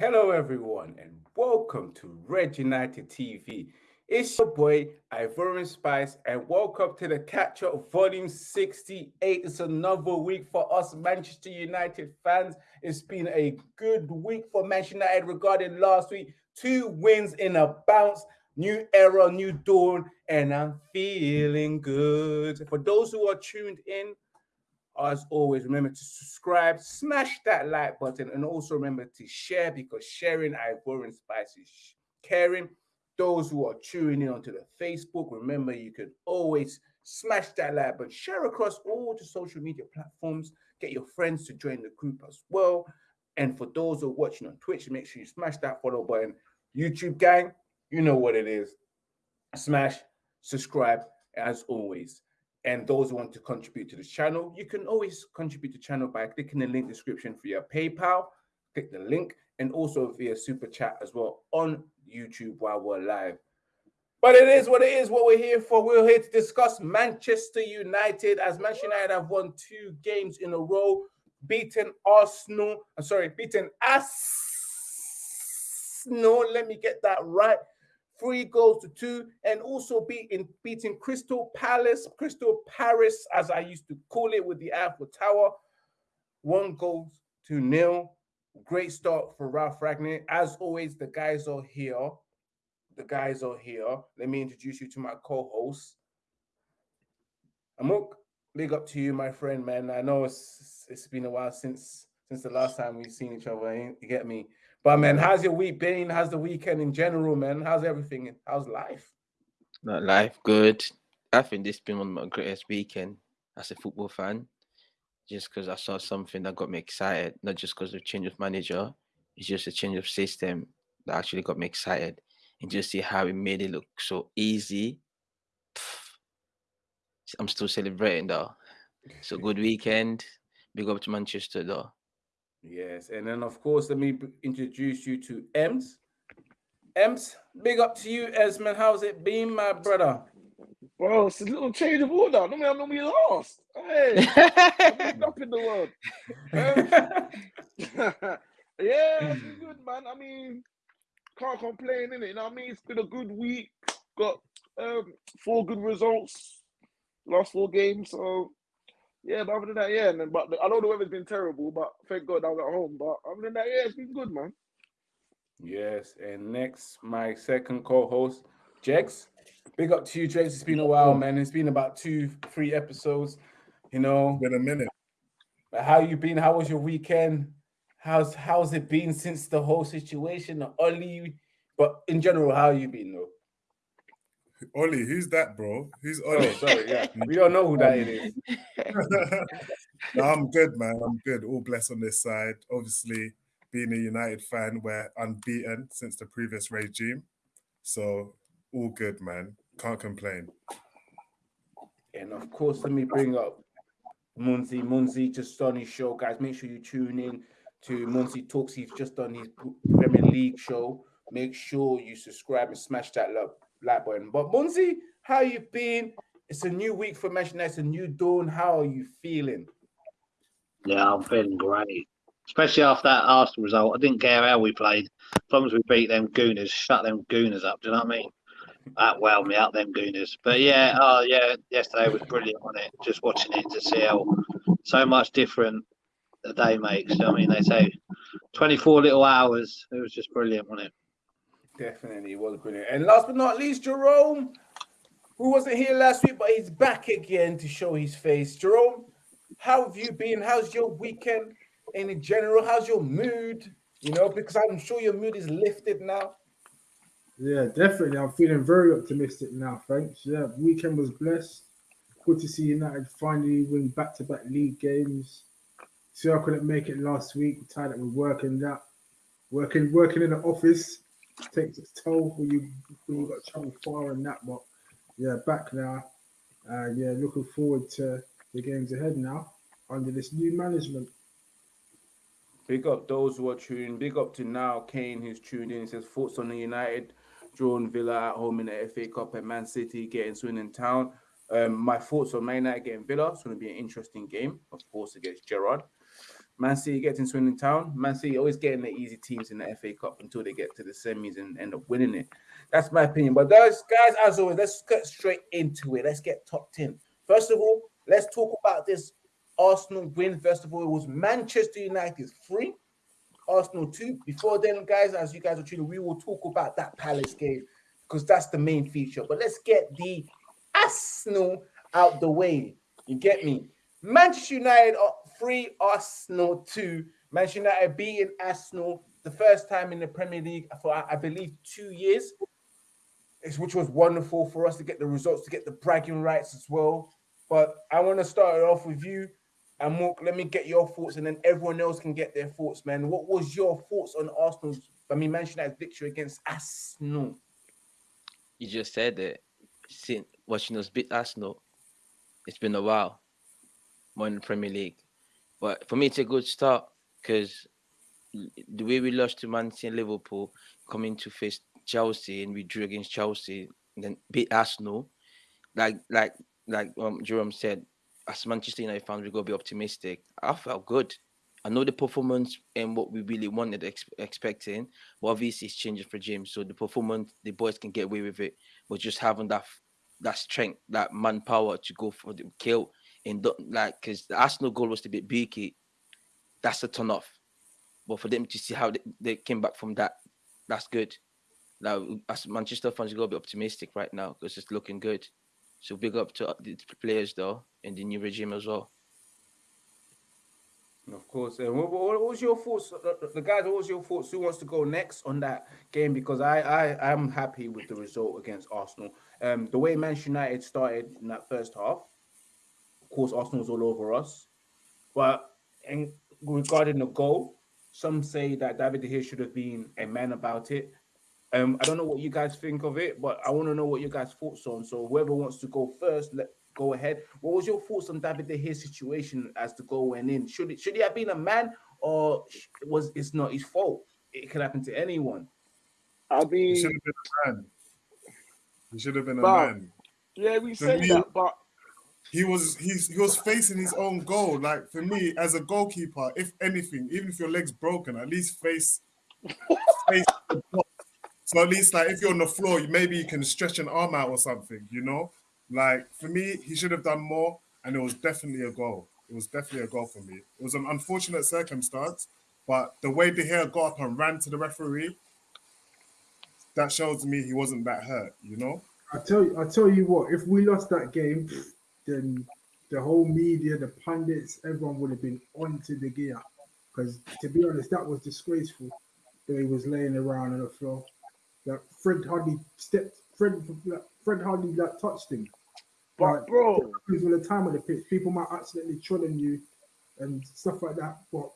Hello, everyone, and welcome to Red United TV. It's your boy Ivorian Spice, and welcome to the Catch Up Volume 68. It's another week for us Manchester United fans. It's been a good week for Manchester United regarding last week. Two wins in a bounce, new era, new dawn, and I'm feeling good. For those who are tuned in, as always, remember to subscribe, smash that like button, and also remember to share because sharing Ivorian Spice is caring. Those who are tuning in onto the Facebook, remember you can always smash that like button, share across all the social media platforms, get your friends to join the group as well. And for those who are watching on Twitch, make sure you smash that follow button. YouTube gang, you know what it is. Smash, subscribe as always. And those who want to contribute to the channel, you can always contribute to the channel by clicking the link description for your PayPal. Click the link and also via super chat as well on YouTube while we're live. But it is what it is, what we're here for. We're here to discuss Manchester United as Manchester United have won two games in a row, beaten Arsenal. I'm sorry, beaten Arsenal. Let me get that right three goals to two, and also beating beating Crystal Palace, Crystal Paris, as I used to call it, with the Eiffel Tower, one goal to nil. Great start for Ralph Rangnick. As always, the guys are here. The guys are here. Let me introduce you to my co-host. Amok, big up to you, my friend, man. I know it's it's been a while since since the last time we've seen each other. Eh? You get me? But man, how's your week been? How's the weekend in general, man? How's everything? How's life? Not life good. I think this has been one of my greatest weekend as a football fan. Just because I saw something that got me excited, not just because of change of manager, it's just a change of system that actually got me excited. And just see how it made it look so easy. I'm still celebrating though. So good weekend. Big up to Manchester though. Yes, and then of course, let me introduce you to Ems. Ems, big up to you, Esmond. How's it been, my brother? Bro, it's a little change of order. Normally, I'm normally last. Hey, I'm up in the world. Um, yeah, it's been good, man. I mean, can't complain, innit? You know what I mean? It's been a good week. Got um, four good results, last four games. So yeah, but other than that, yeah. And but I know the weather's been terrible, but thank God I was at home. But other than that, yeah, it's been good, man. Yes, and next, my second co-host, Jex. Big up to you, Jex. It's been a while, man. It's been about two, three episodes. You know, been a minute. How you been? How was your weekend? How's how's it been since the whole situation? Only, but in general, how you been though? Ollie, who's that, bro? Who's oh, Ollie? Oh, sorry, yeah. We don't know who that um, is. no, I'm good, man. I'm good. All blessed on this side. Obviously, being a United fan, we're unbeaten since the previous regime. So, all good, man. Can't complain. And of course, let me bring up Munzi. Munzi just on his show, guys. Make sure you tune in to Munzi Talks. He's just on his Premier League show. Make sure you subscribe and smash that love like button. But Munzi, how you been? It's a new week for Manchester United, a new dawn. How are you feeling? Yeah, I'm feeling great. Especially after that Arsenal result. I didn't care how we played. As long as we beat them gooners, shut them gooners up. Do you know what I mean? That well me out them gooners. But yeah, oh yeah, yesterday was brilliant on it. Just watching it to see how so much different the day makes. You know I mean? They say 24 little hours. It was just brilliant on it. Definitely was brilliant. And last but not least, Jerome, who wasn't here last week, but he's back again to show his face. Jerome, how have you been? How's your weekend in general? How's your mood? You know, because I'm sure your mood is lifted now. Yeah, definitely. I'm feeling very optimistic now. Thanks. Yeah, weekend was blessed. Good to see United finally win back-to-back league games. See, I couldn't make it last week. Tired with working that, working, working in the office takes its toll for you you got far and that. But yeah, back now. Uh, yeah, looking forward to the games ahead now under this new management. Big up those who are tuning. Big up to now Kane who's tuned in. He says thoughts on the United drawing Villa at home in the FA Cup and Man City getting Swindon Town. Um, my thoughts on Man United getting Villa. It's going to be an interesting game, of course, against Gerrard. Man City gets in Swindon Town. Man City always getting the easy teams in the FA Cup until they get to the semis and end up winning it. That's my opinion. But those guys, as always, let's get straight into it. Let's get top 10. First of all, let's talk about this Arsenal win. First of all, it was Manchester United three, Arsenal two. Before then, guys, as you guys are tuning, we will talk about that Palace game because that's the main feature. But let's get the Arsenal out the way. You get me? Manchester United are three, Arsenal two. Manchester United beating Arsenal the first time in the Premier League for I believe two years, which was wonderful for us to get the results, to get the bragging rights as well. But I want to start it off with you. And Mark, let me get your thoughts, and then everyone else can get their thoughts, man. What was your thoughts on Arsenal's, I mean, Manchester United's victory against Arsenal? You just said it. Since watching us beat Arsenal, it's been a while. More in the Premier League. But for me, it's a good start because the way we lost to Man City and Liverpool, coming to face Chelsea and we drew against Chelsea, then beat Arsenal, like like like um, Jerome said, as Manchester United fans, we gotta be optimistic. I felt good. I know the performance and what we really wanted, ex- expecting, but obviously it's changing for James. So the performance, the boys can get away with it, but just having that that strength, that manpower to go for the kill and like because the Arsenal goal was a bit beaky. That's a turn off. But for them to see how they, they came back from that, that's good. Now, as Manchester fans, you gotta be optimistic right now because it's looking good. So big up to uh, the players though in the new regime as well. Of course. And what, what, was your thoughts, uh, uh, the guys? What was your thoughts? Who wants to go next on that game? Because I, I, I'm happy with the result against Arsenal. Um, the way Manchester United started in that first half, course, Arsenal was all over us. But in, regarding the goal, some say that David De Gea should have been a man about it. Um, I don't know what you guys think of it, but I want to know what your guys' thoughts on. So whoever wants to go first, let go ahead. What was your thoughts on David De Gea's situation as the goal went in? Should it should he have been a man, or was it's not his fault? It could happen to anyone. I mean, he should have been a man. He should have been a but, man. Yeah, we For said that, but He was he's he was facing his own goal. Like for me, as a goalkeeper, if anything, even if your leg's broken, at least face face. So at least like if you're on the floor, maybe you can stretch an arm out or something, you know? Like for me, he should have done more, and it was definitely a goal. It was definitely a goal for me. It was an unfortunate circumstance, but the way De Gea got up and ran to the referee, that shows me he wasn't that hurt, you know? I tell you, I tell you what, if we lost that game, then the whole media, the pundits, everyone would have been onto De Gea. Because to be honest, that was disgraceful. That he was laying around on the floor. That Fred hardly stepped. Fred, like, Fred hardly like touched him. but Like, bro, it happens all the time of the pitch. People might accidentally tread on you and stuff like that. But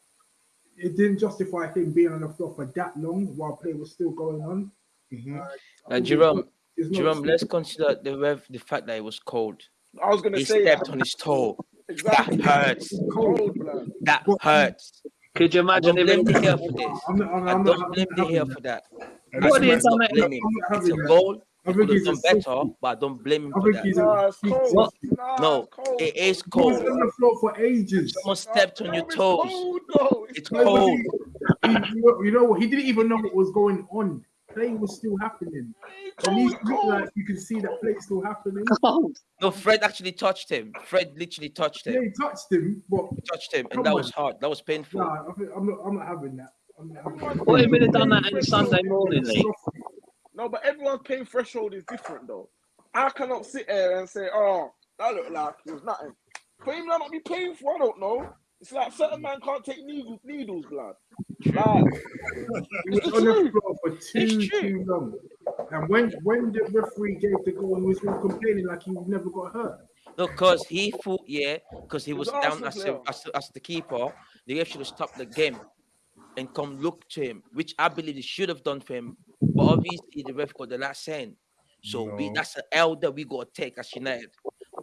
it didn't justify him being on the floor for that long while play was still going on. Mhm. Uh, Jerome, Jerome, let's consider the rev, the fact that it was cold. I was gonna He say stepped that. on his toe. Exactly. That hurts. Cold. Cold. That hurts. Could you I don't blame if De for this. I'm not, I'm, I I'm don't not, blame I'm De not Gea for that. that. And What that's do you why- done don't that- blame him. I'm It's a goal. I think he's a done better, softie. but I don't blame him for that. he's Nah, a it's he's cold. What? Nah, No, it's cold. It is He was cold. on the floor for ages. Someone stepped on No, your it's toes. cold, though. It's It's No, cold. he- he- you know- you know what? He didn't even know what was going on. Play was still happening. It's At least looked like you can see that play still happening. Oh. No, Fred actually touched him. Fred literally touched Yeah, him. he touched him, but Touched him, and that on. was hard. That was painful. nah, I think, I'm not. I'm not having that. I'm not having that. What if he'd have done that in Sunday morning. No, but everyone's pain threshold is different though. I cannot sit there and say, "Oh, that looked like it was nothing." For him, that might be painful. I don't know. It's like certain man can't take needles, needles, blood. Like, He was It's on the floor for too too long. And when when the referee gave the goal, he was all complaining like he never got hurt. No, because he thought, yeah, because he was an down as, a, as, as the keeper. The ref should have stopped the game and come look to him, which I believe he should have done for him. But obviously, the ref got the last saying. So we, that's an L that we got to take as United.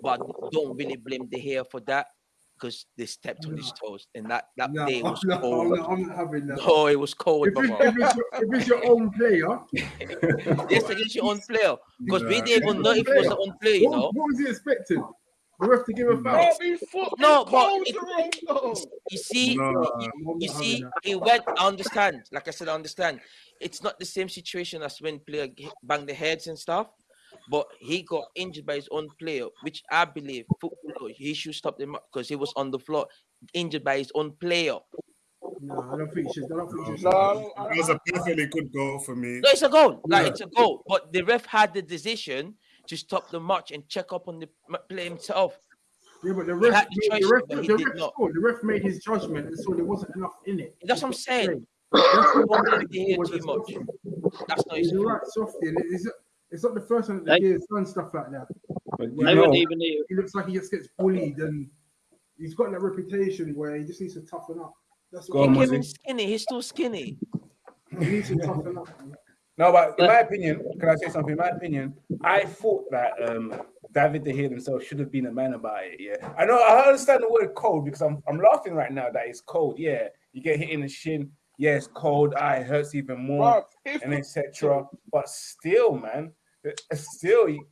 But don't really blame De Gea for that because they stepped on his toes. And that, that No, day I'm was not, I'm, cold. not, I'm not having that. No, it was cold, If it's, if, it's your, if it's your own player, Yes, against your own player. Because we didn't even know if it was an own player, you what, know. what was he expecting? The ref to give a foul. No, No, but it- You see, No. you, you see, that. it went. I understand. Like I said, I understand. It's not the same situation as when player g- bang the heads and stuff. But he got injured by his own player, which I believe football he should stop them because he was on the floor injured by his own player. No, I don't think she. I don't think she. No, I don't- That was a perfectly good goal for me. No, it's a goal. Like Yeah. it's a goal. But the ref had the decision to stop the match and check up on the m- player himself. Yeah, but the He ref, had the the choice, ref, but he the did ref, not. scored. the ref made his judgment and saw there wasn't enough in it. That's what I'm saying. That's Don't what blame De Gea was too a much. softie. That's not his He's a fault. right softy, and it's, it's not the first time that They- the done stuff like that. But They wouldn't even need. He looks like he just gets bullied, and he's got that reputation where he just needs to toughen up. That's Go what on, He he, came in Muzzy. skinny. He's still skinny. he needs to toughen up. man. No, but in my opinion, can I say something? In my opinion, I thought that um, David De Gea himself should have been a man about it. Yeah, I know. I understand the word cold because I'm I'm laughing right now that it's cold. Yeah, you get hit in the shin. Yeah, it's cold. Ah, it hurts even more, Bruv, and etc. But still, man, still, you,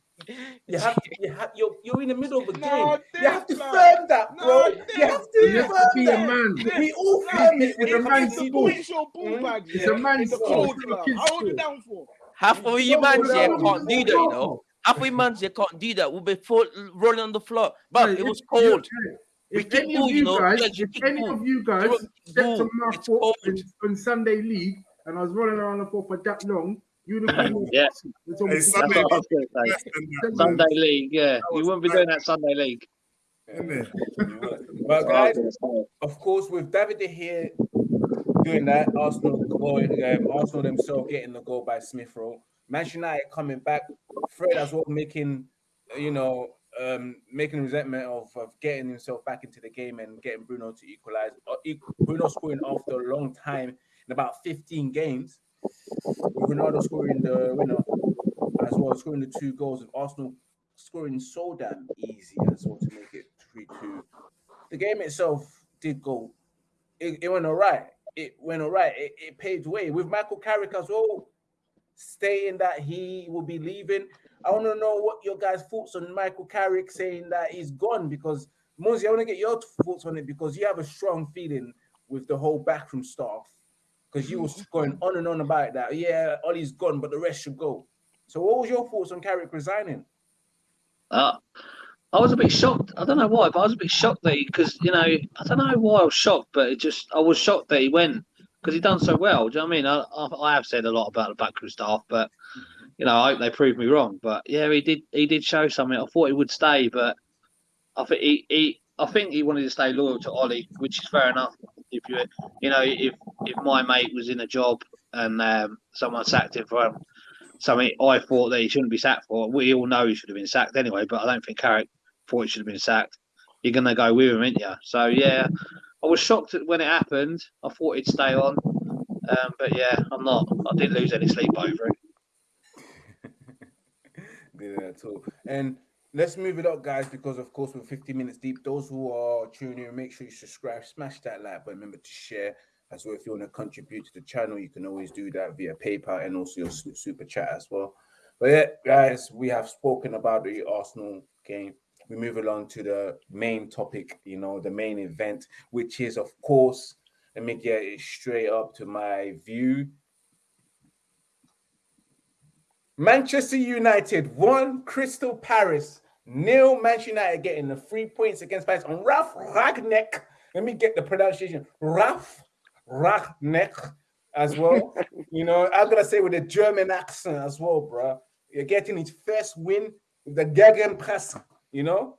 you have to. You have, you're you're in the middle of a No, game. You have to man. firm that, bro. Dave, you have to You have to firm be a man. We all No, firm it. it's when a it man's comes to the ball. your ball bag, It's yeah, a man's in the sport. cold It's a club. How old you down for? Half of you No, man here can't do that, you know. Half of you man here can't do that. We'll be full, rolling on the floor. But Hey, it was cold. hey, We If any of you you know. guys, Yeah, you if any ball. of you guys Throw stepped ball. on my foot on Sunday league and I was rolling around the floor for that long, you'd have been Yeah. It's Hey, Sunday what I was going to say. Less than that, man. Sunday league, yeah. You was wouldn't be doing that Sunday league. Innit? But That's what I guys, was gonna say. of course, with David De Gea doing that, Arsenal goal, um, Arsenal themselves getting the goal by Smith Rowe, Manchester United coming back, Fred as well making, uh, you know, um, making resentment of, of getting himself back into the game and getting Bruno to equalize. Uh, e- Bruno scoring after a long time in about 15 games. Ronaldo scoring the winner as well, scoring the two goals, and Arsenal scoring so damn easy as well to make it 3 2 the game itself did go. It, it went all right. It went all right. It, it paved way with Michael Carrick as well, saying that he will be leaving. I want to know what your guys' thoughts on Michael Carrick saying that he's gone because Mosey, I want to get your thoughts on it because you have a strong feeling with the whole backroom staff because you was going on and on about that. Yeah, Ollie's gone, but the rest should go. So, what was your thoughts on Carrick resigning? Uh, I was a bit shocked. I don't know why, but I was a bit shocked that because you know I don't know why I was shocked, but it just I was shocked that he went because he done so well. Do you know what I mean? I, I I have said a lot about the backroom staff, but you know I hope they prove me wrong. But yeah, he did he did show something. I thought he would stay, but I think he, he I think he wanted to stay loyal to Ollie, which is fair enough. If you you know if if my mate was in a job and um, someone sacked him for something I thought that he shouldn't be sacked for, we all know he should have been sacked anyway. But I don't think Carrick thought he should have been sacked. You're gonna go with him, aren't you? So yeah, I was shocked when it happened. I thought he'd stay on, um, but yeah, I'm not. I didn't lose any sleep over it. Didn't at all. And let's move it up, guys, because of course we're 50 minutes deep. Those who are tuning in, make sure you subscribe, smash that like button, remember to share as well. If you want to contribute to the channel, you can always do that via PayPal and also your super chat as well. But yeah, guys, we have spoken about the Arsenal game. We move along to the main topic, you know, the main event, which is, of course, let me get it straight up to my view. Manchester United won Crystal Palace. Nil Manchester United getting the three points against Palace on Ralph Rangnick. Let me get the pronunciation. Ralph Rangnick as well. you know, I'm gonna say with a German accent as well, bro. You're getting his first win with the Gegenpress, you know,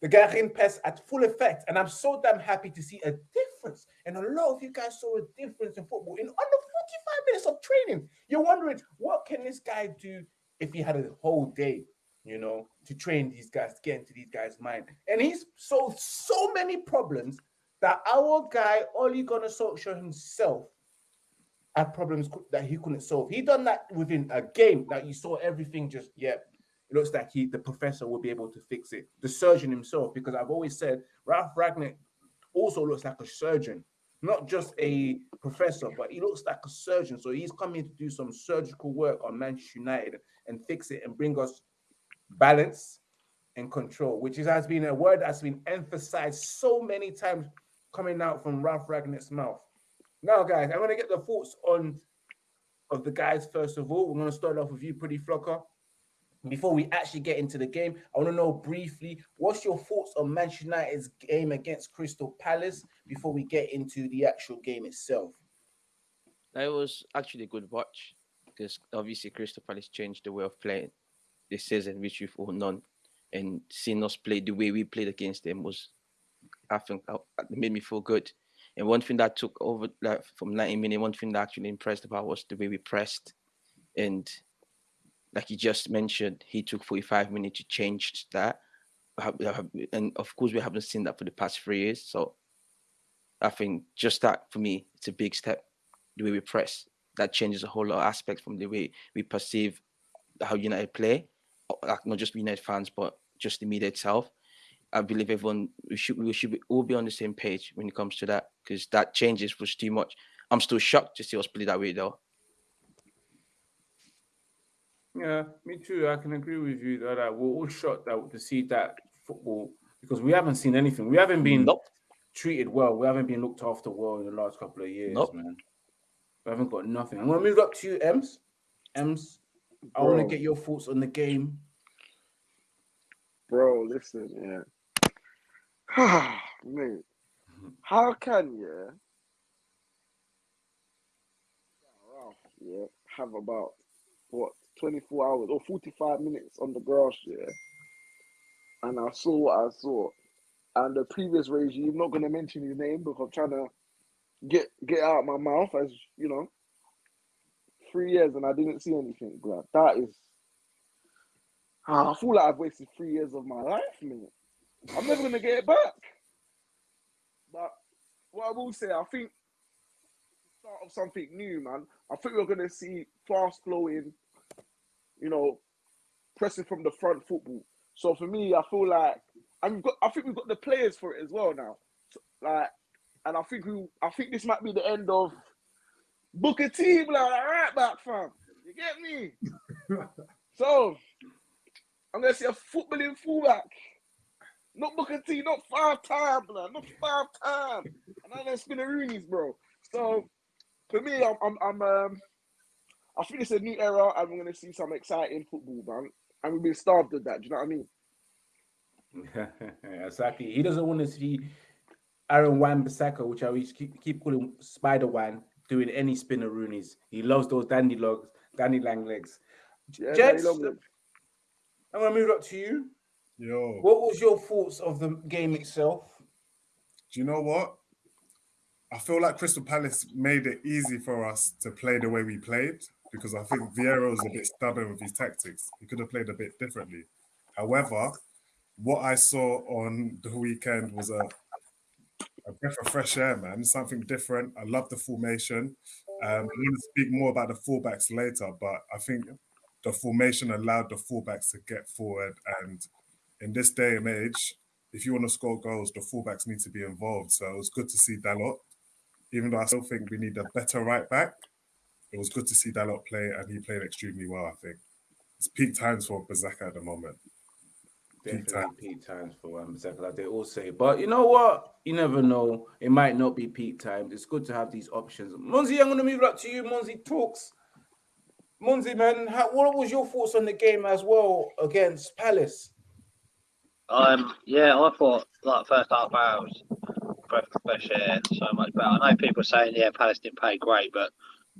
the Gegenpress at full effect. And I'm so damn happy to see a difference. And a lot of you guys saw a difference in football in under 45 minutes of training. You're wondering, what can this guy do if he had a whole day, you know, to train these guys, to get into these guys' mind? And he's solved so many problems that our guy, Ole Gunnar Solskjaer himself, had problems that he couldn't solve. He done that within a game that you saw everything just, yeah, it looks like he, the professor, will be able to fix it. The surgeon himself, because I've always said Ralph Rangnick also looks like a surgeon, not just a professor, but he looks like a surgeon. So he's coming to do some surgical work on Manchester United and fix it and bring us balance, and control, which is, has been a word that's been emphasized so many times coming out from Ralph Rangnick's mouth. Now, guys, I'm going to get the thoughts on of the guys first of all. We're going to start off with you, Pretty Flocker. Before we actually get into the game, I want to know briefly what's your thoughts on Manchester United's game against Crystal Palace before we get into the actual game itself. It was actually a good watch because obviously Crystal Palace changed the way of playing this season, which we've all known. And seeing us play the way we played against them was, I think, uh, made me feel good. And one thing that took over like, from 90 minutes, one thing that actually impressed about was the way we pressed. And like you just mentioned, he took 45 minutes to change that. And of course, we haven't seen that for the past three years. So I think just that for me, it's a big step. The way we press that changes a whole lot of aspects from the way we perceive how United play, like not just United fans, but just the media itself. I believe everyone we should we should all be on the same page when it comes to that because that changes was too much. I'm still shocked to see us play that way though. Yeah, me too. I can agree with you that uh, we're all shocked that to see that football because we haven't seen anything. We haven't been Nope. treated well. We haven't been looked after well in the last couple of years, Nope. man. We haven't got nothing. I'm gonna move up to you, Ems. Ems, I want to get your thoughts on the game. Bro, listen, yeah. Mate, how can you yeah, have about what 24 hours or 45 minutes on the grass, yeah, and I saw what I saw, and the previous regime, I'm not gonna mention his name because I'm trying to get get out my mouth as you know, three years and I didn't see anything. That is. Ah, I feel like I've wasted three years of my life, man. I'm never gonna get it back. But what I will say, I think start of something new, man. I think we're gonna see fast flowing, you know, pressing from the front football. So for me, I feel like and we've got I think we've got the players for it as well now. So, like and I think we I think this might be the end of Booker T, like right back fam. You get me? So I'm gonna see a footballing fullback. Not Booker T, not five time, blood, not five time. And I'm gonna spin the Roonies, bro. So for me, I'm, I'm, I'm um, I think it's a new era, and we're gonna see some exciting football, man. And we've been starved of that. Do you know what I mean? exactly. He doesn't want to see Aaron Wan Bissaka, which I always keep, keep calling Spider Wan, doing any spinner Roonies. He loves those dandy logs, dandy lang legs. Yeah, Jets, Long- I'm gonna move up to you. Yo, What was your thoughts of the game itself? do you know what? I feel like Crystal Palace made it easy for us to play the way we played because I think Vieira was a bit stubborn with his tactics. He could have played a bit differently. However, what I saw on the weekend was a, a breath of fresh air, man. Something different. I love the formation. Um, I'm going to speak more about the fullbacks later, but I think the formation allowed the fullbacks to get forward. And in this day and age, if you want to score goals, the fullbacks need to be involved. So it was good to see Dalot. Even though I still think we need a better right back, it was good to see Dalot play, and he played extremely well. I think it's peak times for Bissaka at the moment. Peak Definitely peak times for Wan Bissaka, like they all say. But you know what? You never know. It might not be peak times. It's good to have these options. Monzi, I'm gonna move up to you. Monzi talks. Monzi, man, how, what was your thoughts on the game as well against Palace? Um, yeah, I thought like first half hour was breath of fresh air, so much better. I know people saying yeah, Palace didn't play great, but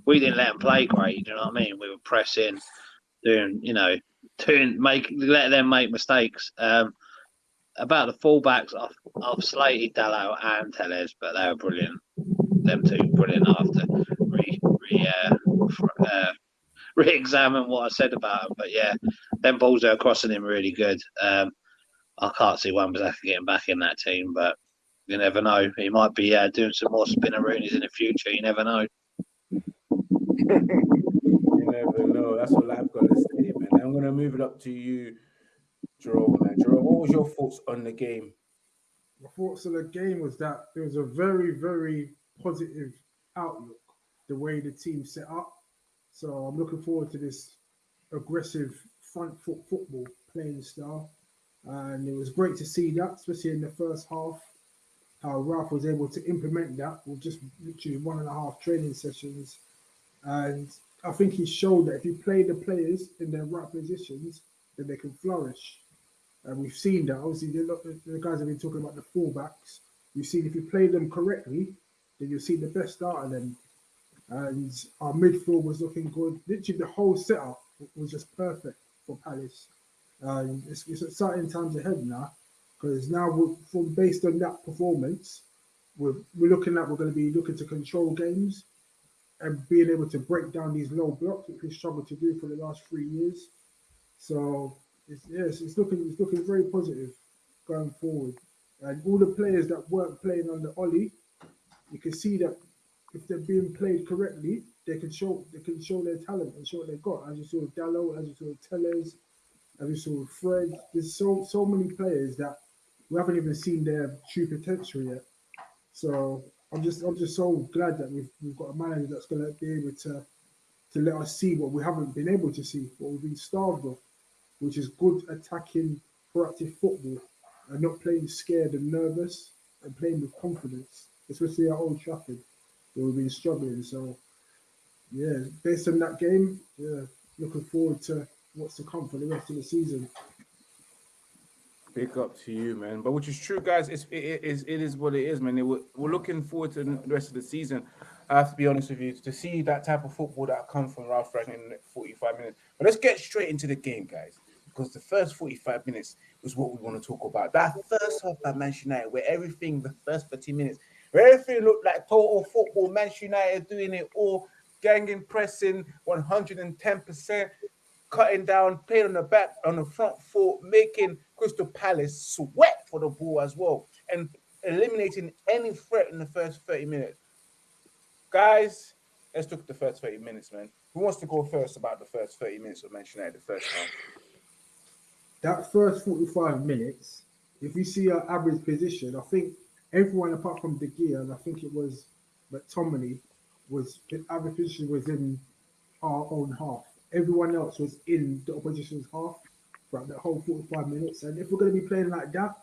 we didn't let them play great. You know what I mean? We were pressing, doing you know, doing make let them make mistakes. Um, about the fullbacks, I've, I've slated Dalot and Telles, but they were brilliant. Them two brilliant after re re uh, uh, re-examine what I said about them. But yeah, them balls are crossing him really good. Um, I can't see Wan-Bissaka getting back in that team, but you never know. He might be uh, doing some more spinneroonies in the future. You never know. You never know. That's all I've got to say, man. I'm gonna move it up to you, Jerome. Jerome, what was your thoughts on the game? My thoughts on the game was that there was a very, very positive outlook, the way the team set up. So I'm looking forward to this aggressive front foot football playing style. and it was great to see that, especially in the first half, how Ralph was able to implement that with just literally one and a half training sessions. And I think he showed that if you play the players in their right positions, then they can flourish. And we've seen that. Obviously, the, guys have been talking about the fullbacks. You've seen if you play them correctly, then you'll see the best out of them. And our midfield was looking good. Literally, the whole setup was just perfect for Palace. And it's, it's exciting times ahead now because now we're, from based on that performance, we're, we're looking at we're going to be looking to control games and being able to break down these low blocks, which we struggled to do for the last three years. So it's, yes, it's looking it's looking very positive going forward. And all the players that weren't playing under Ollie, you can see that if they're being played correctly, they can show they can show their talent and show what they've got. As you saw with Dalot, as you saw with Telles, as you saw with Fred. There's so so many players that we haven't even seen their true potential yet. So I'm just I'm just so glad that we've we've got a manager that's gonna be able to to let us see what we haven't been able to see, what we've been starved of, which is good attacking, proactive football, and not playing scared and nervous and playing with confidence, especially at Old Trafford, where we've been struggling. So yeah, based on that game, yeah, looking forward to what's to come for the rest of the season. Big up to you, man. But which is true, guys. It's, it, is it is what it is, man. It, we're, we're looking forward to the rest of the season. I have to be honest with you to see that type of football that comes from Ralph Rangnick in 45 minutes. But let's get straight into the game, guys, because the first 45 minutes was what we want to talk about. That first half by Manchester United, where everything, the first 30 minutes, where everything looked like total football. Manchester United doing it all, ganging, pressing, 110%, cutting down, playing on the back, on the front foot, making Crystal Palace sweat for the ball as well, and eliminating any threat in the first 30 minutes. Guys, let's look at the first 30 minutes, man. Who wants to go first about the first 30 minutes of Manchester United, the first half? That first 45 minutes, if you see our average position, I think everyone apart from De Gea, and I think it was McTominay, was the average position was in our own half. Everyone else was in the opposition's half throughout the whole 45 minutes. And if we're going to be playing like that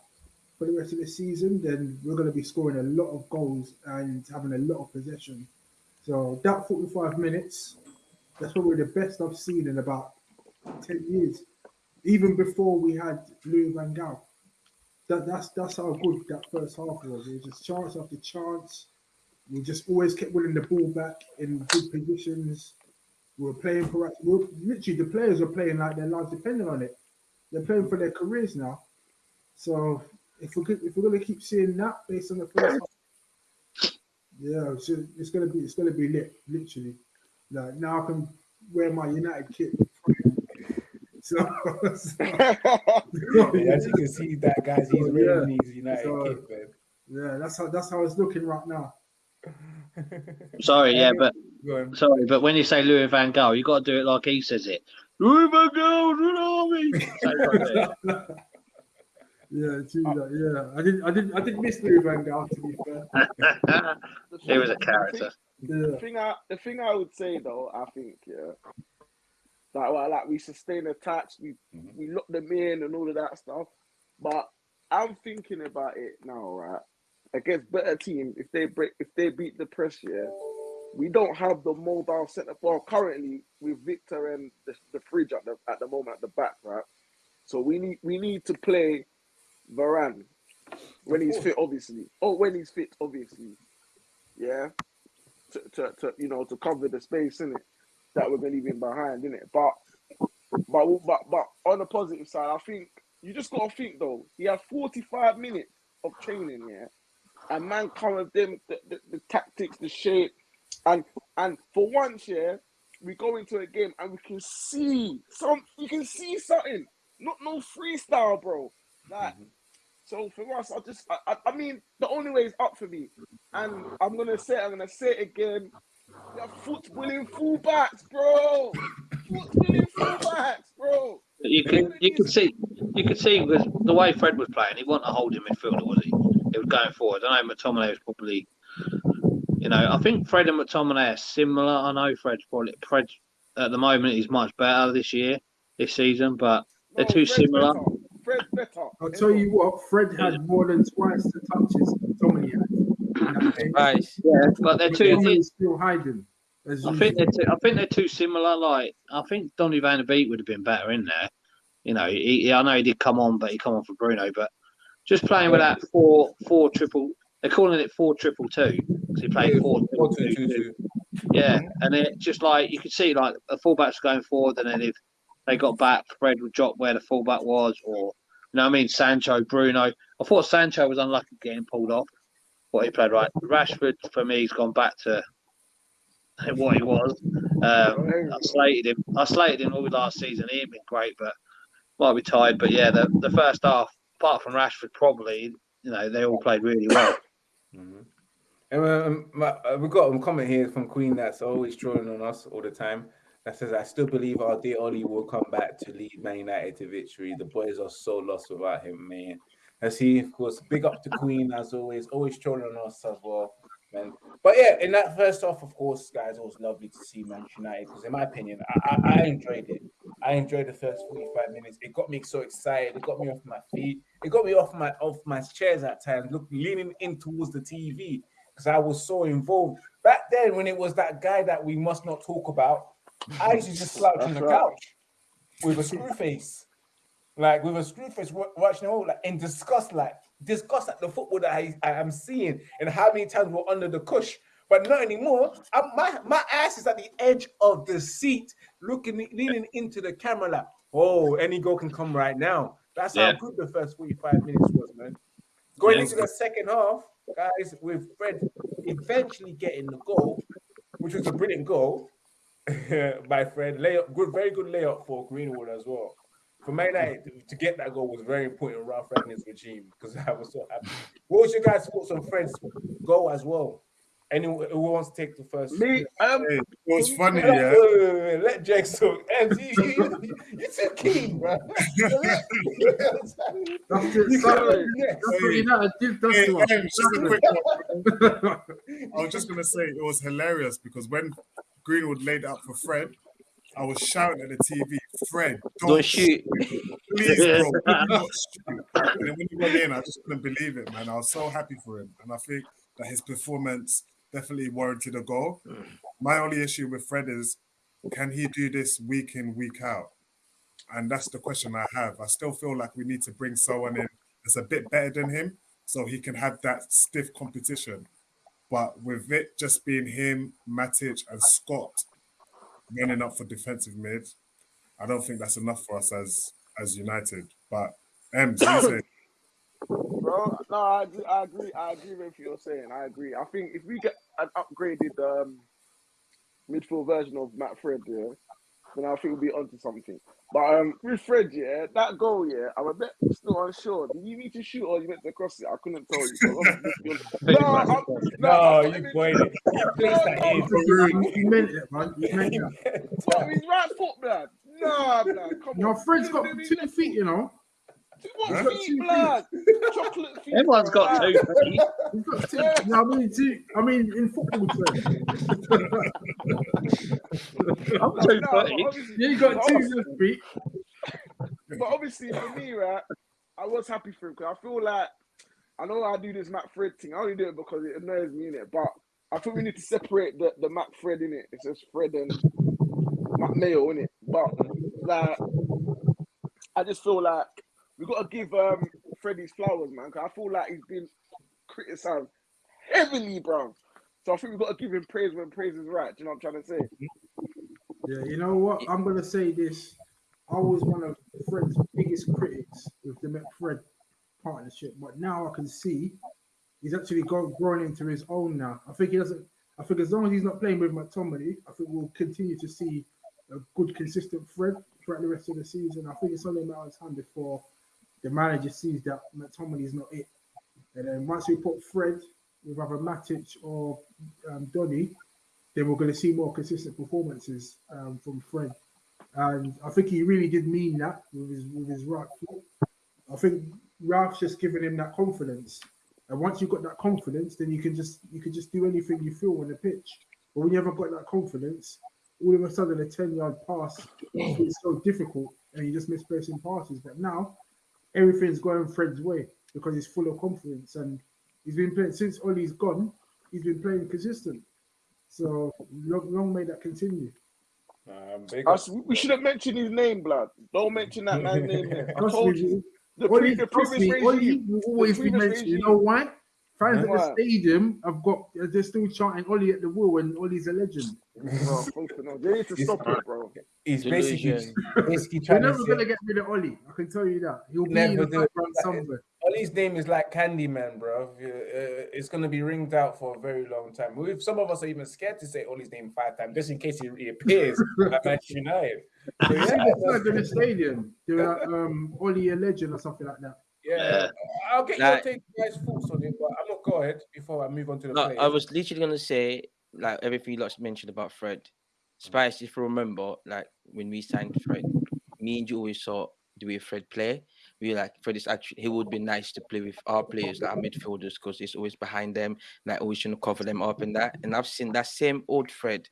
for the rest of the season, then we're going to be scoring a lot of goals and having a lot of possession. So that 45 minutes, that's probably the best I've seen in about 10 years. Even before we had Louis Van Gaal. That, that's that's how good that first half was. It was just chance after chance. We just always kept winning the ball back in good positions. We were playing for we were, literally the players are playing like their lives depended on it. They're playing for their careers now. So if we're if we're gonna keep seeing that based on the first half, yeah, so it's gonna be it's gonna be lit, literally. Like now I can wear my United kit. So, so Yeah, as you can see, that guys, he's So, wearing yeah. his United So- kit, man. yeah, that's how that's how it's looking right now. Sorry, yeah, but Go on. Sorry, but when you say Louis Van Gaal, you got to do it like he says it. Louis Van Gaal, Red Army. So you gotta do it. Yeah, true. Yeah, I didn't, I didn't, I didn't miss Louis Van Gaal to be fair. He was a character. thing- Yeah, The thing I the thing I would say though, I think, yeah, like well, like we sustain attacks, we Mhm. we lock them in and all of that stuff. But I'm thinking about it now, right? Against better team, if they break, if they beat the press, yeah, we don't have the mobile centre. Well, currently with Victor and the, the fridge at the at the moment at the back, right? So we need we need to play Varane when he's fit, obviously. Oh, when he's fit, obviously. Yeah to, to, to you know to cover the space in it that we're him behind in it. But but but but on the positive side, I think you just gotta think though. He had 45 minutes of training, yeah, and man covered them the, the, the tactics, the shape, and and for once, yeah, we go into a game and we can see some. You can see something. Not no freestyle, bro. Like. Mm-hmm. So for us, I just, I, I, I mean, the only way is up for me, and I'm gonna say, it, I'm gonna say it again. They're footballing fullbacks, bro. Footballing fullbacks, bro. You could you could see you could see with the way Fred was playing, he wasn't a holding midfielder, was he? He was going forward. I know McTominay was probably, you know, I think Fred and McTominay are similar. I know Fred's probably Fred at the moment is much better this year, this season, but They're No, too Fred's similar. better. Fred's better. I'll tell you what, Fred had more than twice the touches Tommy had. in. Right. Yeah, but they're But two. Tommy still hiding. As I think they're too, I think they're too similar. Like I think Donny Van der Beek would have been better in there. You know, he, he- I know he did come on, but he come on for Bruno. But just playing with that four four triple, they're calling it four triple two because he played four Four, triple two, two. two, two. two. Yeah, and it just like you could see like the fullbacks going forward, and then if they got back, Fred would drop where the fullback was, or you know what I mean, Sancho, Bruno. I thought Sancho was unlucky getting pulled off. What he played right. Rashford for me, he's gone back to what he was. Um, I slated him. I slated him all last season. He ain't been great, but might be tired. But yeah, the, the first half, apart from Rashford, probably you know they all played really well. Mhm. And um, my, uh, we got a comment here from Queen that's always trolling on us all the time. That says, "I still believe our dear Ollie will come back to lead Man United to victory. The boys are so lost without him, man." As he, of course, big up to Queen as always, always trolling on us as well, man. But yeah, in that first half, of course, guys, it was lovely to see Manchester United because, in my opinion, I, I, I enjoyed it. I enjoyed the first 45 minutes. It got me so excited. It got me off my feet. It got me off my off my chairs at times, look, leaning in towards the TV because I was so involved. Back then, when it was that guy that we must not talk about, I used to just slouch on the right. couch with a screw face, like with a screw face, wa- watching all like in disgust, like disgust at the football that I, I am seeing and how many times we're under the cush. But not anymore. I, my my ass is at the edge of the seat, looking leaning into the camera, like, oh, any goal can come right now. That's Yeah. how good the first 45 minutes was, man. Going Yeah. into the second half, guys, with Fred eventually getting the goal, which was a brilliant goal by Fred. Layup, good, very good layup for Greenwood as well. For Man United to- to get that goal was very important in Ralph Rangnick's regime because I was so happy. What was your guys' thoughts on Fred's goal as well? Anyone who wants to take the first? Me, um, Hey, it was funny, Wait, wait, yeah. wait, wait, wait, Let Jake talk. And you, you, you, you're too keen, bro. That's it. You That's can't- what United did. That's Hey, the hey, just a quick one. I was just gonna say it was hilarious because when Greenwood laid out for Fred, I was shouting at the TV, Fred, don't, Don't shoot. please, bro, shoot. And when he went in, I just couldn't believe it, man. I was so happy for him, and I think that his performance definitely warranted a goal. My only issue with Fred is, can he do this week in, week out? And that's the question I have. I still feel like we need to bring someone in that's a bit better than him, so he can have that stiff competition. But with it just being him, Matic, and Scott running up for defensive mid, I don't think that's enough for us as as United. But Ems, you say bro, no, I agree, I agree, I agree with what you're saying. I agree. I think if we get an upgraded um, midfield version of Matt Fred, yeah, then I think we'll be onto something. But um, with Fred, yeah, that goal, yeah, I'm a bit still unsure. Did you need to shoot or you meant to cross it? I couldn't tell you. so I'm- no, No, I'm- you pointed. You placed that in. You you meant it, man. You meant it. What, his right foot, blood? Nah, blood. Come Your on. friend's got Let two feet, you know. What Huh? feet, blood? Chocolate feet. Everyone's bro. got two feet. He's got two. You know I mean, two. I mean, in football terms. I'm two Nah, but footy. obviously- Yeah, you got two left feet. But obviously, for me, right, I was happy for him because I feel like I know I do this McFred thing. I only do it because it annoys me in it. But I think we need to separate the, the McFred in it. It's just Fred and Matt Mayo in it. But like, I just feel like we got to give um Fred his flowers, man. Because I feel like he's been criticized heavily, bro. So I think we've got to give him praise when praise is right. Do you know what I'm trying to say? Yeah, you know what? I'm gonna say this. I was one of Fred's biggest critics with the McFred partnership, but now I can see he's actually grown into his own now. I think he doesn't. I think as long as he's not playing with McTominay, I think we'll continue to see a good, consistent Fred throughout the rest of the season. I think it's only a matter of time before the manager sees that McTominay is not it, and then once we put Fred with either Matic or um, Donny, then we're going to see more consistent performances um, from Fred. And I think he really did mean that with his with his right foot. I think Ralph's just giving him that confidence. And once you've got that confidence, then you can just you can just do anything you feel on the pitch. But when you haven't got that confidence, all of a sudden a 10 yard pass is so difficult and you just misplacing passes. But now everything's going Fred's way because he's full of confidence and he's been playing since Ollie's gone. He's been playing consistent. So long, long may that continue. Um, big I up. s- we should have mentioned his name, blood. Don't mention that man's name here. I told you. The, pre- the previous me, Ollie regime. will always be mentioned. You know why? Fans at the stadium have got they're still chanting Ollie at the wheel and Ollie's a legend. Bro. They need to stop it, bro. He's basically Delusion. basically You're trying to never gonna get rid of Ollie. I can tell you that. He'll be Never in the do it. background somewhere. Ollie's name is like Candyman, bro. Uh, it's gonna be ringed out for a very long time. We- Some of us are even scared to say Ollie's name five times just in case he reappears at Manchester United. So, yeah, the in the stadium. They're like, um, Ollie a legend or something like that. Yeah. I'll get your take, guys' thoughts on it, but I'm gonna go ahead before I move on to the No, players. I was literally gonna say like everything you lot mentioned about Fred. Spice, if you remember, like when we signed Fred, me and you always saw the way Fred play. We were like Fred is actually he would be nice to play with our players, like our midfielders, because he's always behind them, like always trying to cover them up and that. And I've seen that same old Fred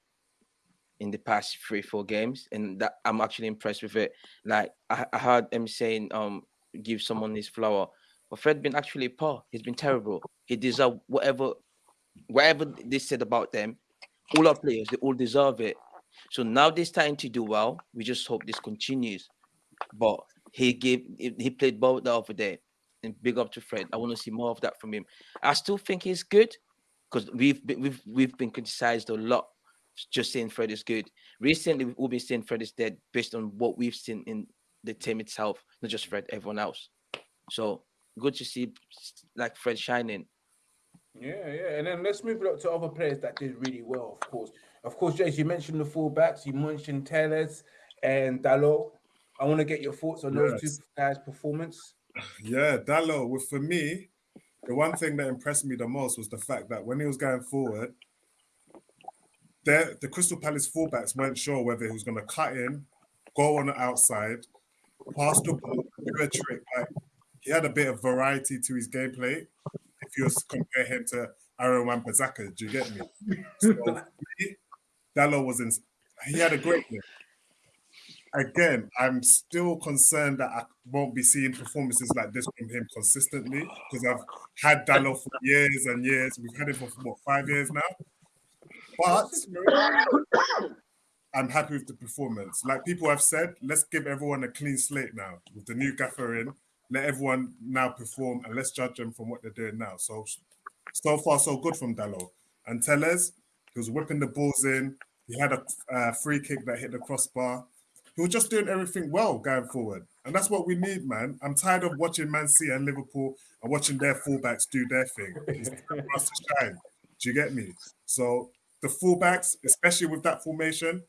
in the past three, four games, and that I'm actually impressed with it. Like I, I heard him saying, um, give someone his flower. But Fred been actually poor. He's been terrible. He deserve whatever whatever they said about them, all our players, they all deserve it. So now they're starting to do well. We just hope this continues. But he gave he played well the other day. And big up to Fred. I want to see more of that from him. I still think he's good because we've been we've we've been criticized a lot just saying Fred is good. Recently we've all been saying Fred is dead based on what we've seen in the team itself, not just Fred, everyone else. So good to see like Fred shining. Yeah, yeah, and then let's move it up to other players that did really well. Of course, of course, Jace. You mentioned the fullbacks. You mentioned Telles and Dalot. I want to get your thoughts on those two guys' performance. Yeah, Dalot. Well, for me, the one thing that impressed me the most was the fact that when he was going forward, there the Crystal Palace fullbacks weren't sure whether he was going to cut in, go on the outside, pass the ball, do a trick. Like he had a bit of variety to his gameplay. If you compare him to Aaron Wan-Bissaka, do you get me? So Dalot was in. He had a great game. Again, I'm still concerned that I won't be seeing performances like this from him consistently because I've had Dalot for years and years. We've had him for what five years now. But I'm happy with the performance. Like people have said, let's give everyone a clean slate now with the new gaffer in. Let everyone now perform and let's judge them from what they're doing now. So, so far, so good from Dalot. And Telles, he was whipping the balls in. He had a uh, free kick that hit the crossbar. He was just doing everything well going forward. And that's what we need, man. I'm tired of watching Man City and Liverpool and watching their fullbacks do their thing. It's time for us to shine. Do you get me? So the fullbacks, especially with that formation,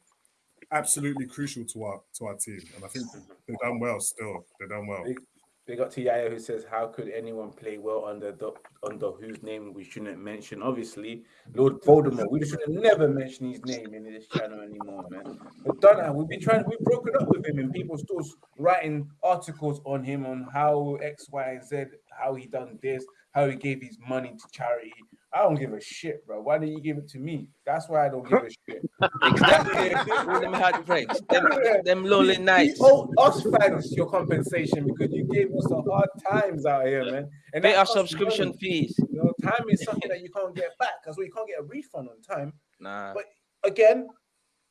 absolutely crucial to our to our team. And I think they've done well still. They've done well. Up to Yaya who says, "How could anyone play well under the under whose name we shouldn't mention?" Obviously, Lord Voldemort. We should have never mentioned his name in this channel anymore, man. But done that. We've been trying. We've broken up with him, and people still writing articles on him on how X, Y, and Z, how he done this, how he gave his money to charity. I don't give a shit, bro. Why didn't you give it to me? That's why I don't give a shit. Exactly. Them heartbreaks, them, them, them lonely nights. You owe us fans your compensation because you gave us some hard times out here, man. And that our subscription money. fees. You know, time is something that you can't get back because we can't get a refund on time. Nah. But again,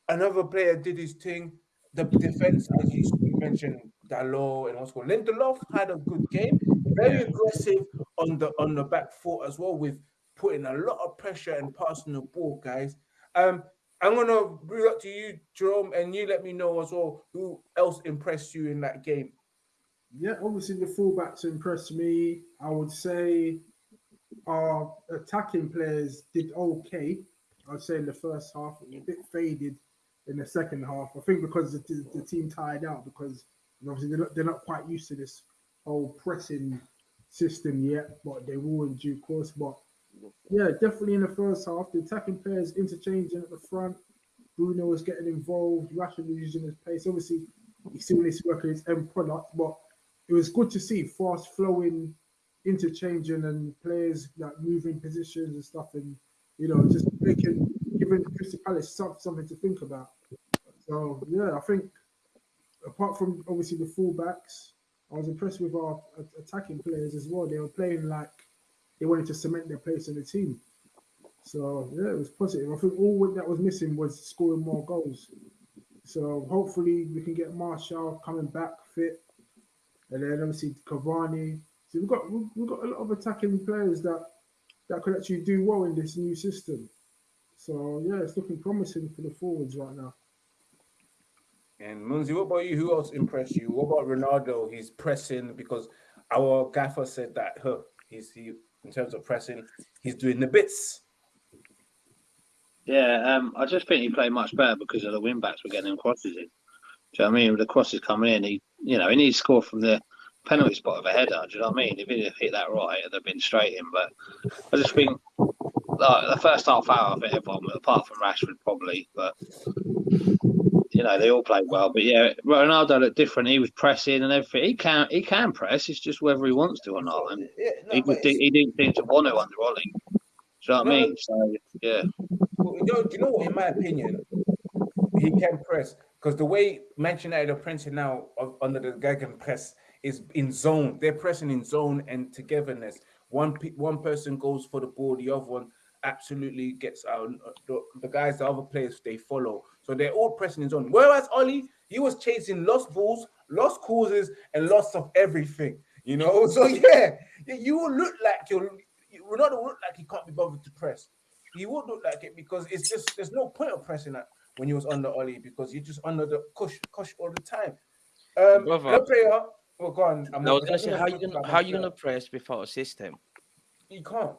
another player did his thing. The defense, as you mentioned, Dalot and what's called Lindelof had a good game. Very aggressive on the on the back foot as well, with putting a lot of pressure and passing the ball, guys. Um, I'm gonna bring up to you, Jerome, and you let me know as well who else impressed you in that game. Yeah, obviously the fullbacks impressed me. I would say our attacking players did okay. I'd say in the first half, a bit faded in the second half. I think because the, the team tired out because obviously they're not, they're not quite used to this whole pressing system yet, but they will in due course. But yeah, definitely in the first half, the attacking players interchanging at the front. Bruno was getting involved. Rashford was using his pace. Obviously, he still to work on his end product, but it was good to see fast flowing, interchanging, and players like moving positions and stuff, and you know, just making giving Crystal Palace some- something to think about. So yeah, I think apart from obviously the fullbacks, I was impressed with our attacking players as well. They were playing like they wanted to cement their place in the team. So yeah, it was positive. I think all that was missing was scoring more goals. So hopefully we can get Martial coming back fit, and then obviously Cavani. So we've got we've got a lot of attacking players that that could actually do well in this new system. So yeah, it's looking promising for the forwards right now. And Munzi, what about you? Who else impressed you? What about Ronaldo? He's pressing because our gaffer said that huh, he's he in terms of pressing, he's doing the bits. Yeah, um, I just think he played much better because of the win backs were getting crosses in. Do you know I mean? With the crosses coming in, he you know, he needs to score from the penalty spot of a header. Do you know what I mean? If he'd have hit that right, it'd have been straight in. But I just think like, the first half hour of it, everyone, apart from Rashford, probably, but you know, they all played well. But yeah, Ronaldo looked different. He was pressing and everything. He can he can press. It's just whether he wants to or not. And Yeah, no, he, but he didn't seem to want to under Ollie. Do you know what I mean? So yeah. Well, you know, do you know what? In my opinion, he can press because the way Manchester United are pressing now of- under the Gegenpress is in zone. They're pressing in zone and togetherness. One pe- one person goes for the ball, the other one absolutely gets out. The, the guys, the other players, they follow. So they're all pressing his own. Whereas Ollie, he was chasing lost balls, lost causes, and loss of everything. You know, so yeah, you- you will look like you're. You Ronaldo will look like he can't be bothered to press he would look like it because it's just there's no point of pressing that when he was under Ollie because you're just under the cush cush all the time. Um, Brother. another player. Well, go on. I'm I was not- gonna say, how you talking gonna how you gonna press without a system? You can't.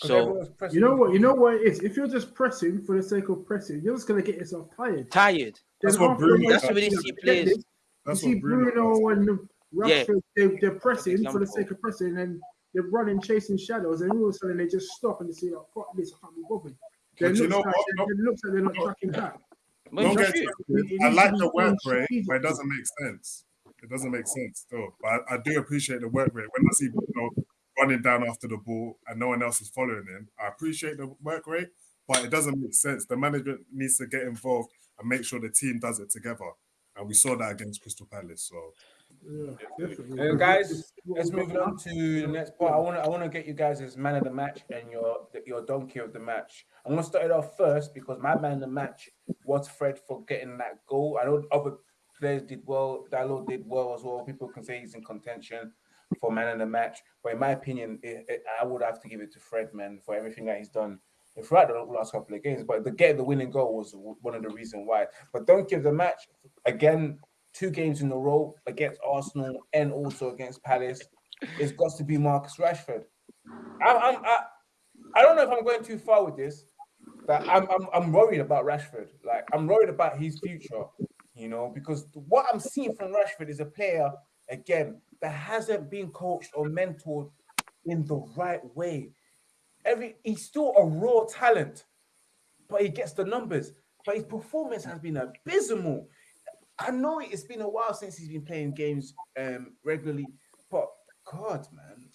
'Cause So You know what? You know what it is. If you're just pressing for the sake of pressing, you're just gonna get yourself tired. tired. That's Then what Bruno That's what we you see players. That's you see Bruno. Bruno and Yeah. Rashford, they, they're pressing for the sake of pressing, and they're running, chasing shadows, and all of a sudden they just stop and they say, "Oh, fuck this, I can't be bothered." Then But it you looks know like what? they- it looks like they're not tracking back. But Don't get true. twisted. I like the work done rate, but it doesn't make sense. It doesn't make sense though. But I, I do appreciate the work rate. When I see Bruno running down after the ball and no one else is following him, I appreciate the work rate, but it doesn't make sense. The management needs to get involved and make sure the team does it together. And we saw that against Crystal Palace. So Yeah, definitely. Uh, guys, This is what Let's move on to the next part. I want to I want to get you guys as man of the match and your your donkey of the match. I'm gonna start it off first because my man of the match was Fred for getting that goal. I know other players did well. Dalot did well as well. People can say he's in contention for man of the match, but in my opinion, it, it- I would have to give it to Fred, man, for everything that he's done throughout the last couple of games. But the get the winning goal was one of the reasons why. But don't give the match again. Two games in a row against Arsenal and also against Palace. It's got to be Marcus Rashford. I, I'm, I, I don't know if I'm going too far with this, but I'm, I'm, I'm worried about Rashford. Like I'm worried about his future, you know, because what I'm seeing from Rashford is a player again that hasn't been coached or mentored in the right way. Every he's still a raw talent, but he gets the numbers. But his performance has been abysmal. I know it's been a while since he's been playing games um, regularly, but God, man,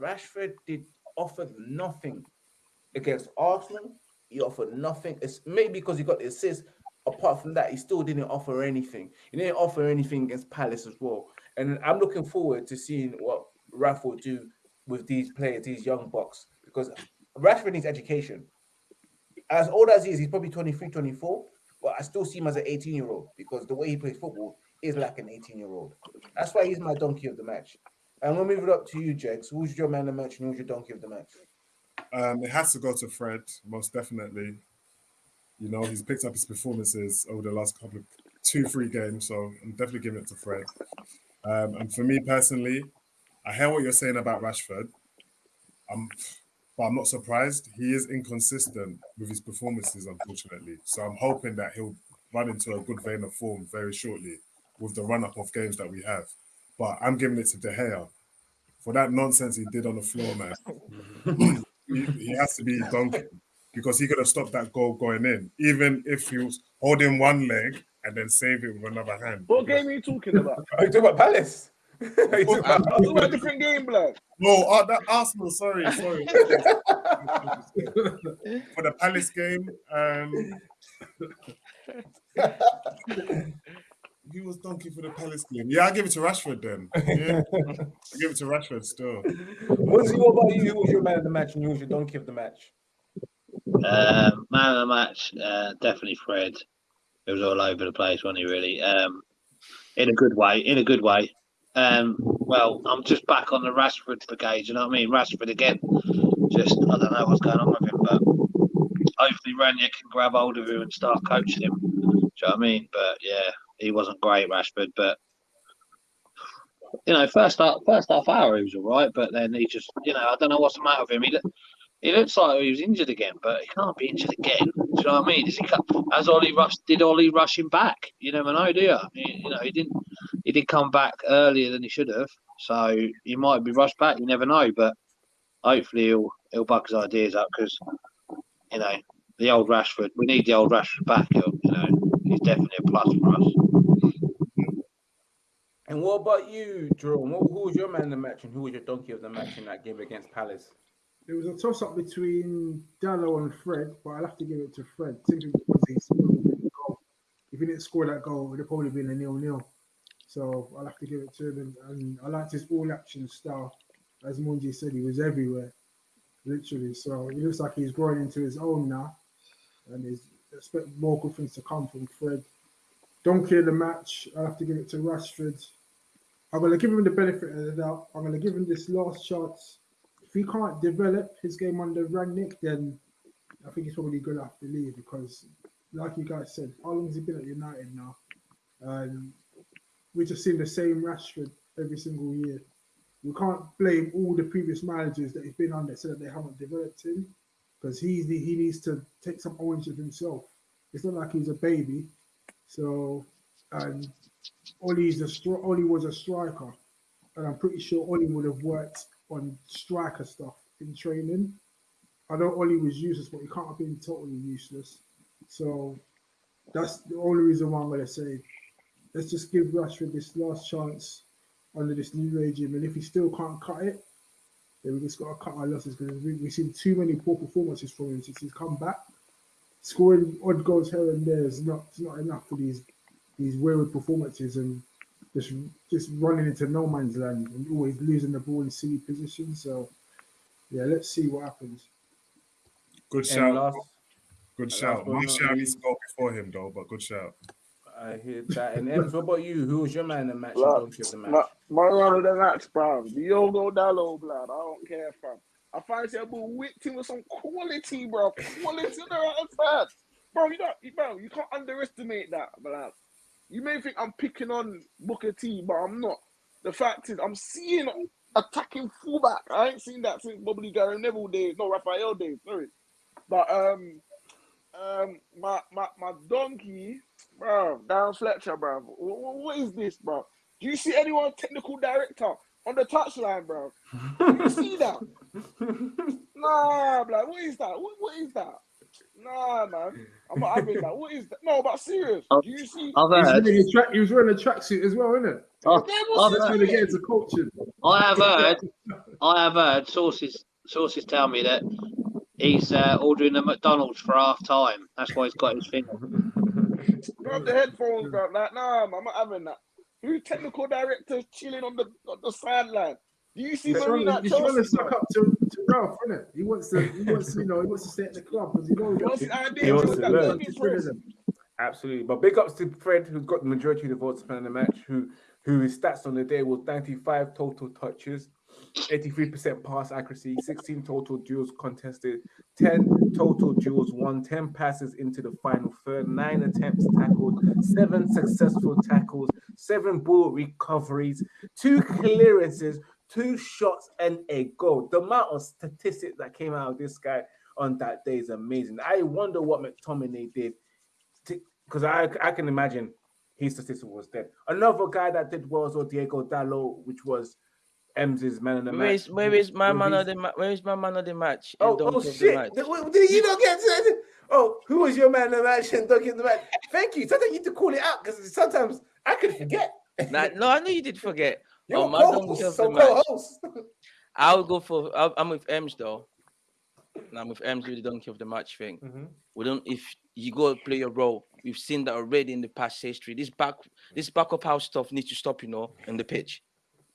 Rashford did offer nothing against Arsenal. He offered nothing. It's maybe because he got the assist. Apart from that, he still didn't offer anything. He didn't offer anything against Palace as well. And I'm looking forward to seeing what Raf will do with these players, these young bucks, because Rashford needs education. As old as he is, he's probably 23, 24, but I still see him as an 18 year old because the way he plays football is like an 18 year old. That's why he's my donkey of the match. And we'll move it up to you, Jex. Who's your man of the match and who's your donkey of the match? um, it has to go to Fred, most definitely. You know, he's picked up his performances over the last couple of two, three games. So I'm definitely giving it to Fred. Um, and for me personally, I hear what you're saying about Rashford. Um, but I'm not surprised. He is inconsistent with his performances, unfortunately. So I'm hoping that he'll run into a good vein of form very shortly with the run up of games that we have. But I'm giving it to De Gea for that nonsense he did on the floor, man. he, he has to be donkey because he could have stopped that goal going in, even if he was holding one leg and then save it with another hand. What game are you talking about? Are you talking about Palace? Are you talking about- I'm a different game, blood. No, uh, that Arsenal. Sorry, sorry. For the Palace game, um, He was donkey for the Palace game. Yeah, I'll give it to Rashford then. Yeah. I'll give it to Rashford still. Munzi, what about you? Who was your man of the match and who was your donkey of the match? Um, man of the match, uh, definitely Fred. It was all over the place, wasn't he? Really, um, in a good way. In a good way. Um, well, I'm just back on the Rashford brigade. You know what I mean? Rashford again. Just I don't know what's going on with him, but hopefully Rania can grab hold of him and start coaching him. Do you know what I mean? But yeah, he wasn't great, Rashford. But you know, first half, first half hour he was all right, but then he just, you know, I don't know what's the matter with him. He, he looks like he was injured again, but he can't be injured again. Do you know what I mean? Is he has Ollie rush did Ollie rush him back? You never know, do you? He- you know, he didn't. He did come back earlier than he should have, so he might be rushed back. You never know, but hopefully he'll he'll buck his ideas up because you know the old Rashford. We need the old Rashford back. He'll, you know, he's definitely a plus for us. And what about you, Jerome? Who was your man of the match and who was your donkey of the match in that game against Palace? There was a toss up between Dalot and Fred, but I'll have to give it to Fred simply because he scored the goal. If he didn't score that goal, it would have probably been a nil nil. So I'll have to give it to him. And, and I liked his all action style. As Munji said, he was everywhere, literally. So he looks like he's growing into his own now. And he's expect more good things to come from Fred. Don't of the match, I'll have to give it to Rashford. I'm going to give him the benefit of the doubt. I'm going to give him this last chance he can't develop his game under Rangnick, then I think he's probably going to have to leave because, like you guys said, how long has he been at United now? Um, we just seen the same Rashford every single year. We can't blame all the previous managers that he's been under so that they haven't developed him because he's the, he needs to take some ownership himself. It's not like he's a baby. So, and stri- Ollie was a striker, and I'm pretty sure Ollie would have worked on striker stuff in training. I know Ollie was useless, but he can't have been totally useless. So that's the only reason why I'm going to say let's just give Rashford this last chance under this new regime. And if he still can't cut it, then we just got to cut our losses because we, we've seen too many poor performances from him since he's come back. Scoring odd goals here and there is not, not enough for these these wayward performances and just just running into no man's land and always losing the ball in silly positions. So yeah, let's see what happens. Good And shout. last, Good shout. but My not shout needs to go before him though, but good shout. I hear that. And Ems, what about you? Who was your man in the match and Look, donkey the match? My, my run of the match, bro. Diogo Dalot, blood. I don't care, fam. I find yourself whipped him with some quality, bro. Quality on the right side. Bro, you don't, you- bro, you can't underestimate that, blood. You may think I'm picking on Booker T, but I'm not. The fact is, I'm seeing attacking fullback. I ain't seen that since probably Gary Neville days, no Rafael days, sorry. But um, um, my my my donkey, bro, Darren Fletcher, bro. Wh- wh- what is this, bro? Do you see anyone technical director on the touchline, bro? Do you see that? Nah, bro. What is that? What, what is that? Nah, man. I'm not having that. What is that? No, but serious. Oh, Do you see? I've He was heard. wearing a track. He was wearing a tracksuit as well, isn't it? I've, I've what's this trying to get into coaching. I have heard. I have heard sources. Sources tell me that he's uh, ordering a McDonald's for half time. That's why he's got his thing. on. Grab the headphones, bro. Like, nah, man, I'm not having that. Who technical director chilling on the on the sideline? Do you see He's trying, Marina to, at he's trying to suck up to, to Ralph, isn't it? He wants to, he wants to, you know, he wants to stay at the club because he knows his idea? He wants to learn. Absolutely. But big ups to Fred, who's got the majority of the votes in the match, who who his stats on the day was 95 total touches, 83% pass accuracy, 16 total duels contested, 10 total duels won, 10 passes into the final third, 9 attempts tackled, 7 successful tackles, 7 ball recoveries, 2 clearances, 2 shots, and a goal. The amount of statistics that came out of this guy on that day is amazing. I wonder what McTominay did because I I can imagine his statistic was dead. Another guy that did well was Diego Dalot, which was Ems's man of the Where match. is where is my man of the match? where is my man of the match? Oh, oh shit! Did, you not get to? Oh, who was your man of the match and donkey of the match? Thank you. Sometimes you need to call it out because sometimes I could forget. Nah, no, I know you did forget. You're Oh, my co-host, so co-host. I'll go for. I'll, I'm with Ems though. And I'm with Ems with the donkey of the match thing. Mhm. We don't. If you go play your role. We've seen that already in the past history. This back, this back of house stuff needs to stop. You know, in the pitch,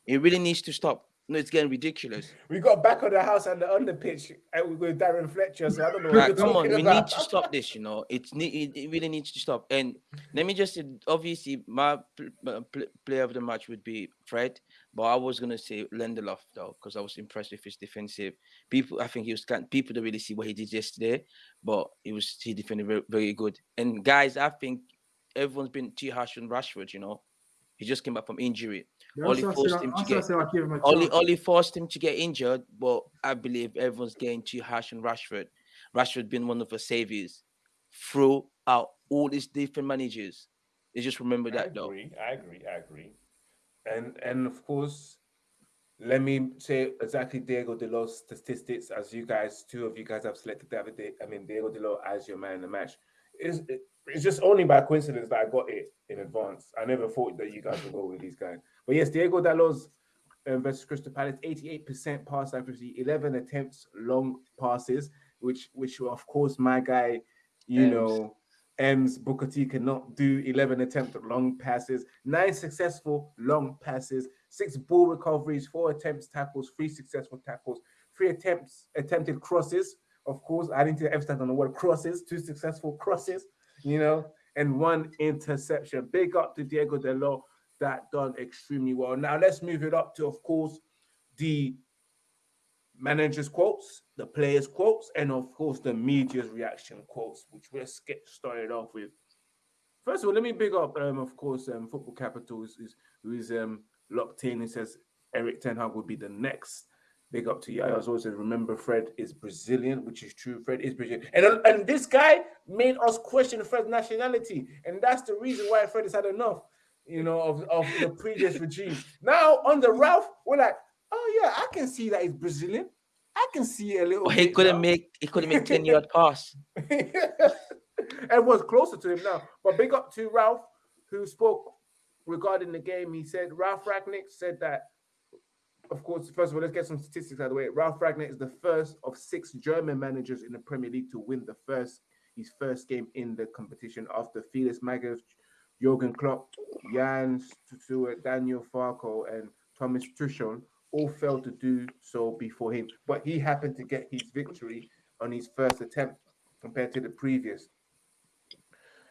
it really needs to stop. No, it's getting ridiculous. We got back on the house and the under pitch with Darren Fletcher. So I don't know you're come on, we about. need to stop this. You know, it's ne- it, it really needs to stop. And let me just say, obviously, my pl- uh, pl- player of the match would be Fred, but I was gonna say Lindelof though, because I was impressed with his defensive. People, I think he was kind. People don't really see what he did yesterday, but he was he defended very, very good. And guys, I think everyone's been too harsh on Rashford. You know, he just came back from injury. Yeah, Only that's why I forced said- him to that's why I get- said I'd him a Only, forced him to get injured, but I believe everyone's getting too harsh on Rashford. Rashford been one of the saviors throughout all these different managers. They just remember I that though. agree. I agree. I agree. And and of course, let me say exactly Diego Delos statistics as you guys, two of you guys have selected David. De, I mean Diego Delos as your man in the match. It's, it- it's just only by coincidence that I got it in advance. I never thought that you guys would go with these guys. But yes, Diego Delos um, versus Crystal Palace, 88% pass accuracy, 11 attempts, long passes, which which of course my guy, you Ems. know, M's Booker T cannot do 11 attempts long passes, nine successful long passes, six ball recoveries, four attempts tackles, three successful tackles, three attempts attempted crosses. Of course, I didn't emphasize on the word crosses, two successful crosses, you know, and one interception. Big up to Diego Dalot, that done extremely well. Now let's move it up to, of course, the managers' quotes, the players' quotes, and of course the media's reaction quotes, which we'll get started off with. First of all, let me big up, um, of course, um, Football Capital is, is who is um locked in. He says Erik Ten Hag will be the next. Big up to you. I also said, remember, Fred is Brazilian, which is true. Fred is Brazilian, and and this guy made us question Fred's nationality, and that's the reason why Fred has had enough, you know, of, of the previous regime. Now under Ralph, we're like, oh yeah, I can see that he's Brazilian. I can see a little. But he couldn't now. make he couldn't make 10 yard pass. Everyone's closer to him now. But big up to Ralph, who spoke regarding the game. He said Ralph Rangnick said that. Of course, first of all, let's get some statistics out of the way. Ralph Rangnick is the first of six German managers in the Premier League to win the first his first game in the competition after Felix Magath, Jurgen Klopp, Jan Siewert, Daniel Farke, and Thomas Tuchel all failed to do so before him. But he happened to get his victory on his first attempt compared to the previous.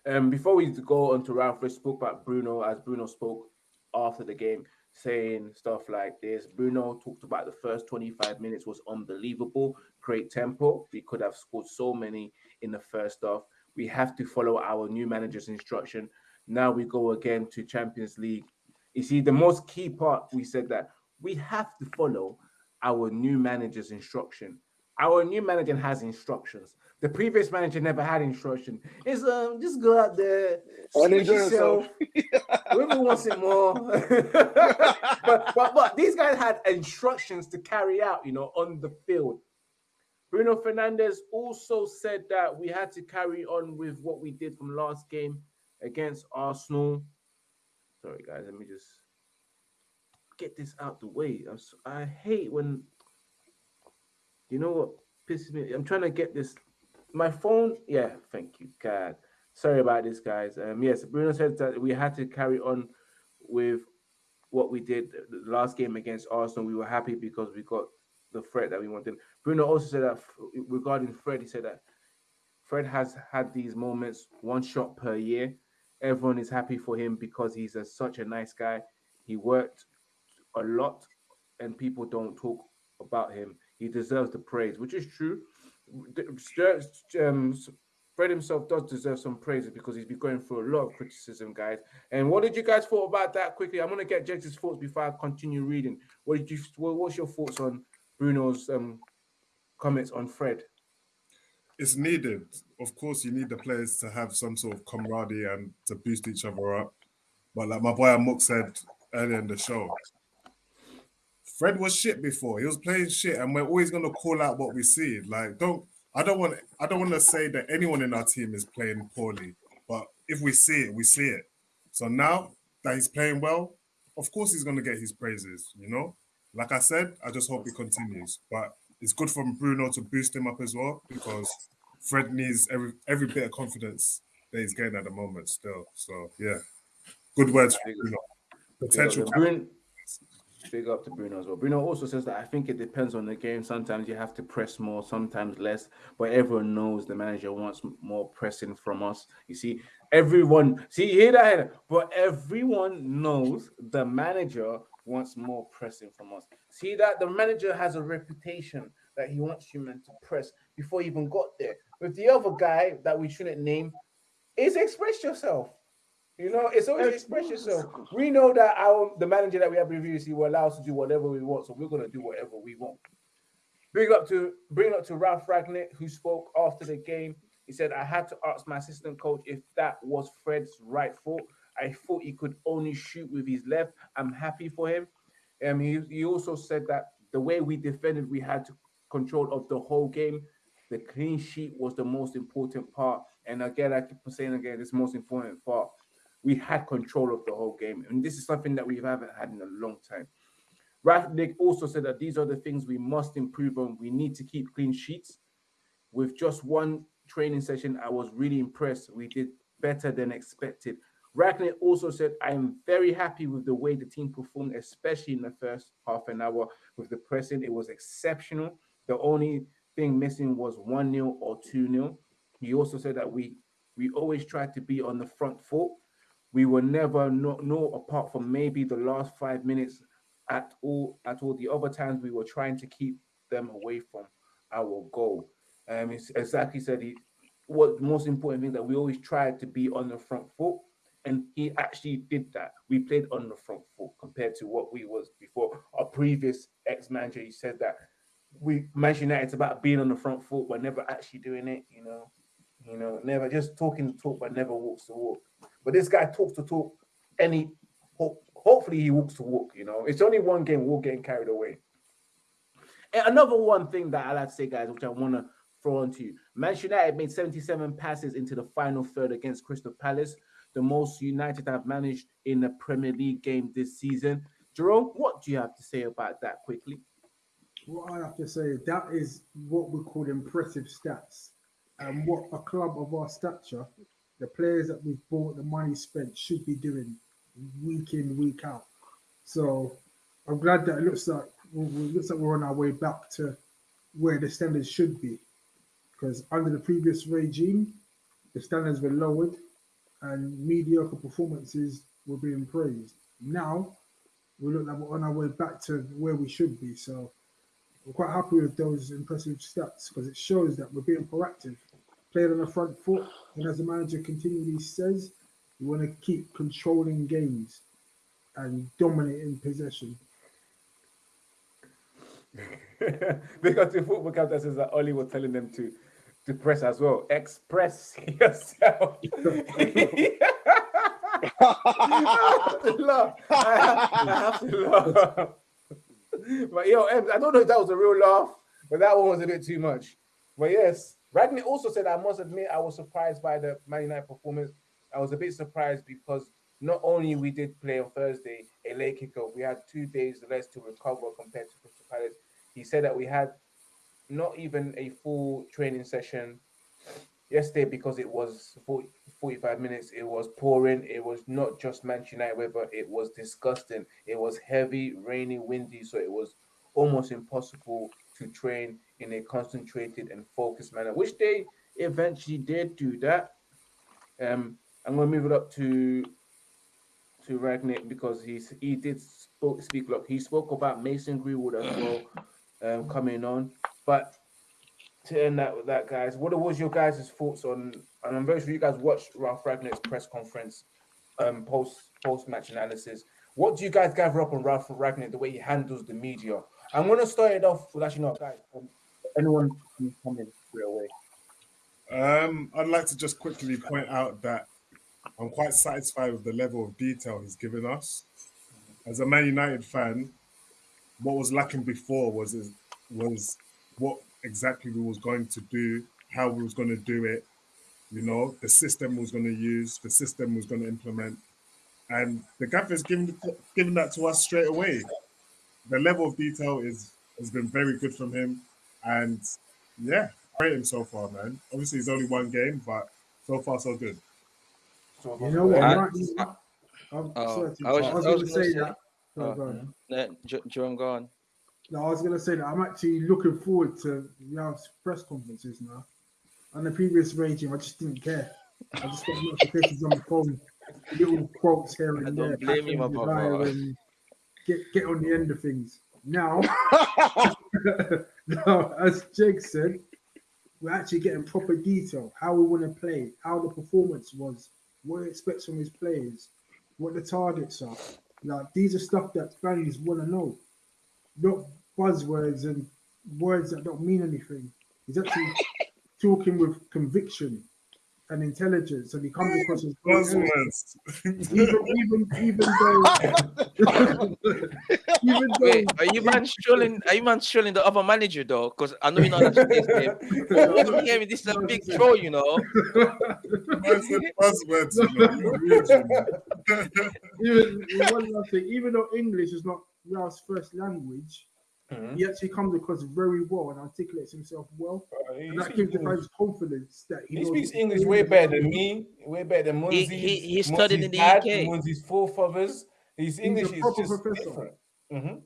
Um, before we go on to Ralph, let's spoke about Bruno as Bruno spoke after the game, saying stuff like this. Bruno talked about the first 25 minutes was unbelievable, great tempo. We could have scored so many in the first half. We have to follow our new manager's instruction. Now we go again to Champions League. You see, the most key part we said that we have to follow our new manager's instruction. Our new manager has instructions. The previous manager never had instruction. It's um just go out there, And enjoy yourself. Whoever wants it more. but, but but these guys had instructions to carry out, you know, on the field. Bruno Fernandes also said that we had to carry on with what we did from last game against Arsenal. Sorry, guys, let me just get this out the way. I'm s- I hate when you know what pisses me. I'm trying to get this. My phone. Yeah, thank you, God. Sorry about this, guys. Um, yes, Bruno said that we had to carry on with what we did the last game against Arsenal. We were happy because we got the threat that we wanted. Bruno also said that regarding Fred, he said that Fred has had these moments, one shot per year. Everyone is happy for him because he's a, such a nice guy. He worked a lot, and people don't talk about him. He deserves the praise, which is true. Um, Fred himself does deserve some praise because he's been going through a lot of criticism, guys. And what did you guys thought about that quickly? I'm gonna get Jake's thoughts before I continue reading. What did you? What's your thoughts on Bruno's um, comments on Fred? It's needed. Of course, you need the players to have some sort of camaraderie and to boost each other up. But like my boy Amok said earlier in the show, Fred was shit before. He was playing shit, and we're always gonna call out what we see. Like, don't I don't want I don't want to say that anyone in our team is playing poorly, but if we see it, we see it. So now that he's playing well, of course he's gonna get his praises. You know, like I said, I just hope he continues. But it's good for Bruno to boost him up as well because Fred needs every every bit of confidence that he's getting at the moment still. So yeah, good words from Bruno. Potential. Big up, to Bruno, big up to Bruno as well. Bruno also says that I think it depends on the game. Sometimes you have to press more, sometimes less. But everyone knows the manager wants more pressing from us. You see, everyone see you hear that, but everyone knows the manager wants more pressing from us. See that the manager has a reputation that he wants you men to press before he even got there. With the other guy that we shouldn't name, is express yourself. You know, it's always express yourself. We know that our the manager that we have previously will allow us to do whatever we want, so we're gonna do whatever we want. Bring up to bring up to Ralph Rangnick, who spoke after the game. He said, I had to ask my assistant coach if that was Fred's right foot. I thought he could only shoot with his left. I'm happy for him. Um, he, he also said that the way we defended, we had control of the whole game. The clean sheet was the most important part. And again, I keep saying again, this most important part. We had control of the whole game. And this is something that we haven't had in a long time. Rangnick also said that these are the things we must improve on. We need to keep clean sheets. With just one training session, I was really impressed. We did better than expected. Rangnick also said, I am very happy with the way the team performed, especially in the first half an hour with the pressing. It was exceptional. The only thing missing was 1 0 or 2 0. He also said that we we always tried to be on the front foot. We were never no, no apart from maybe the last five minutes at all at all the other times we were trying to keep them away from our goal. Um, exactly said he what the most important thing that we always tried to be on the front foot, and he actually did that. We played on the front foot compared to what we was before. Our previous ex-manager, he said that we Manchester United it's about being on the front foot, but never actually doing it. You know, you know, never just talking the talk, but never walks the walk. But this guy talks to talk, and he ho- hopefully he walks to walk. You know, it's only one game. We're getting carried away. And another one thing that I like to say, guys, which I want to throw on to you. Manchester United made 77 passes into the final third against Crystal Palace, the most United have managed in a Premier League game this season. Jerome, what do you have to say about that quickly? What I have to say, that is what we call impressive stats. And what a club of our stature, the players that we've bought, the money spent, should be doing week in, week out. So I'm glad that it looks like it looks like we're on our way back to where the standards should be because under the previous regime, the standards were lowered and mediocre performances were being praised. Now, we look like we're on our way back to where we should be. So, we're quite happy with those impressive stats because it shows that we're being proactive, playing on the front foot, and as the manager continually says, we want to keep controlling games and dominating possession. because the football captain says that Ollie was telling them to to press as well. Express yourself. I have to laugh. I have to laugh. But yo, I don't know if that was a real laugh, but that one was a bit too much. But yes, Rangnick also said, I must admit, I was surprised by the Man United performance. I was a bit surprised because not only we did play on Thursday a late kickoff, we had two days less to recover compared to Crystal Palace. He said that we had not even a full training session yesterday because it was 40, 45 minutes. It was pouring. It was not just Manchester United weather. It was disgusting. It was heavy, rainy, windy. So it was almost impossible to train in a concentrated and focused manner, which they eventually did do that. Um, I'm going to move it up to to Rangnick because he's he did spoke, speak. Look, he spoke about Mason Greenwood as well um, coming on. But to end that with that, guys, what was your guys' thoughts on? And I'm very sure you guys watched Ralph Rangnick's press conference, um, post post match analysis. What do you guys gather up on Ralph Rangnick, the way he handles the media? I'm gonna start it off with actually not guys. Um, anyone can come in straight away. Um, I'd like to just quickly point out that I'm quite satisfied with the level of detail he's given us. As a Man United fan, what was lacking before was was what exactly we was going to do, how we was going to do it, you know, the system was going to use, the system was going to implement, and the gaffer's given given that to us straight away. The level of detail is has been very good from him, and yeah, rate him so far, man. Obviously, it's only one game, but so far so good. So You know what? I- I'm actually- I'm Oh, sorry I was- interrupt. I was going to say say- that. No, Oh. go on. Uh, Jerome, go on. No, I was going to say that I'm actually looking forward to Ralph's press conferences now. On the previous regime, I just didn't care. I just got notifications on the phone, little quotes here and don't there. blame you, my pack them brother. desire and Get get on the end of things. Now, now, as Jake said, we're actually getting proper detail. How we want to play, how the performance was, what he expects from his players, what the targets are. Like these are stuff that fans want to know, not buzzwords and words that don't mean anything. He's actually talking with conviction and intelligence, and he comes across as very eloquent. Buzzwords. even even even though even though Wait, are you man strolling? Are you man strolling the other manager though? Because I know you're not against him. But I'm hearing this is a big troll, you know. Man said buzzwords. You know, you're region. even one last thing, even though English is not Ralph's first language, Mhm. he actually comes across very well and articulates himself well. Uh, And that speaks gives the English- fans confidence that he, He speaks English way better than me, way better than Munzi. he- he studied in the UK. Munzi's forefathers. His English is proper just professor. different. Mhm.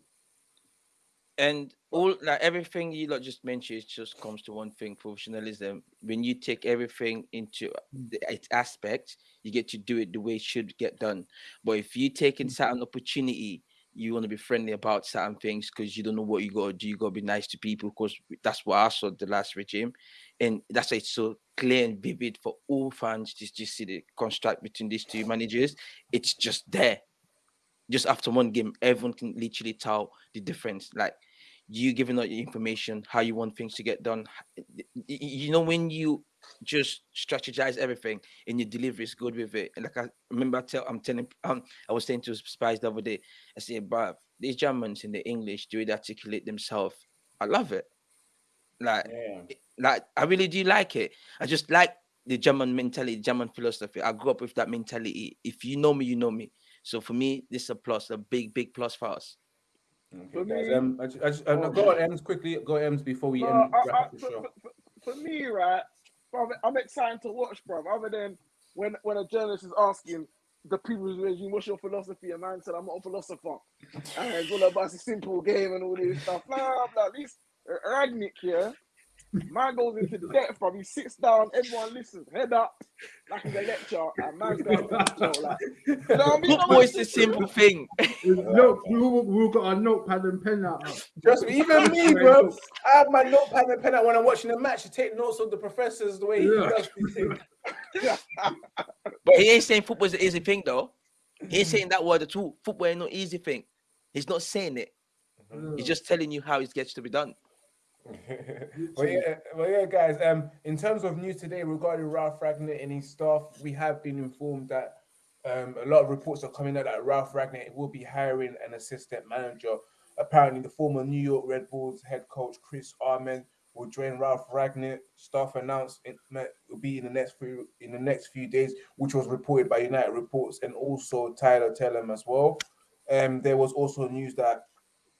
And all like everything you lot just mentioned it just comes to one thing: professionalism. When you take everything into the, its aspect, you get to do it the way it should get done. But if you take in certain opportunity, you want to be friendly about certain things because you don't know what you got to do. You got to be nice to people because that's what I saw the last regime, and that's why it's so clear and vivid for all fans to just see the construct between these two managers. It's just there. Just after one game, everyone can literally tell the difference. Like you giving out your information, how you want things to get done. You know, when you just strategize everything and your delivery is good with it. And like I remember, I tell, I'm telling, um, I was saying to Spice the other day, I said, but these Germans in the English, do they articulate themselves? I love it. Like, Yeah. like I really do like it. I just like the German mentality, German philosophy. I grew up with that mentality. If you know me, you know me. So for me, this is a plus, a big, big plus for us. Okay, For guys. me- Um, I just, I just, uh, no, go on, Ems, quickly. Go Ems before we No, end, I- I- up the for, show. for- for- for me, right, I'm excited to watch, bro. Other than when when a journalist is asking the previous regime, "What's your philosophy?" and man said, "I'm not a philosopher," and it's all about a simple game and all this stuff. Blah blah. At least Rangnick here, man goes into the depth, bro. He sits down, everyone listens, head up, like he's a lecture, and man's going to like. You know what I mean? Football is the simple thing. Look, we all, we all got our notepad and pen out. Trust me, even me, bro. I have my notepad and pen out when I'm watching a match to take notes of the professors the way he Yeah. does these things. But he ain't saying football is an easy thing though. He ain't saying that word at all. Football ain't no easy thing. He's not saying it. He's just telling you how it gets to be done. Well, yeah, well, yeah, guys. Um, in terms of news today regarding Ralph Rangnick and his staff, we have been informed that um, a lot of reports are coming out that Ralph Rangnick will be hiring an assistant manager. Apparently, the former New York Red Bulls head coach Chris Armas will join Ralph Rangnick. Staff announced it will be in the next few in the next few days, which was reported by United Reports and also Tyler Tellem as well. Um, there was also news that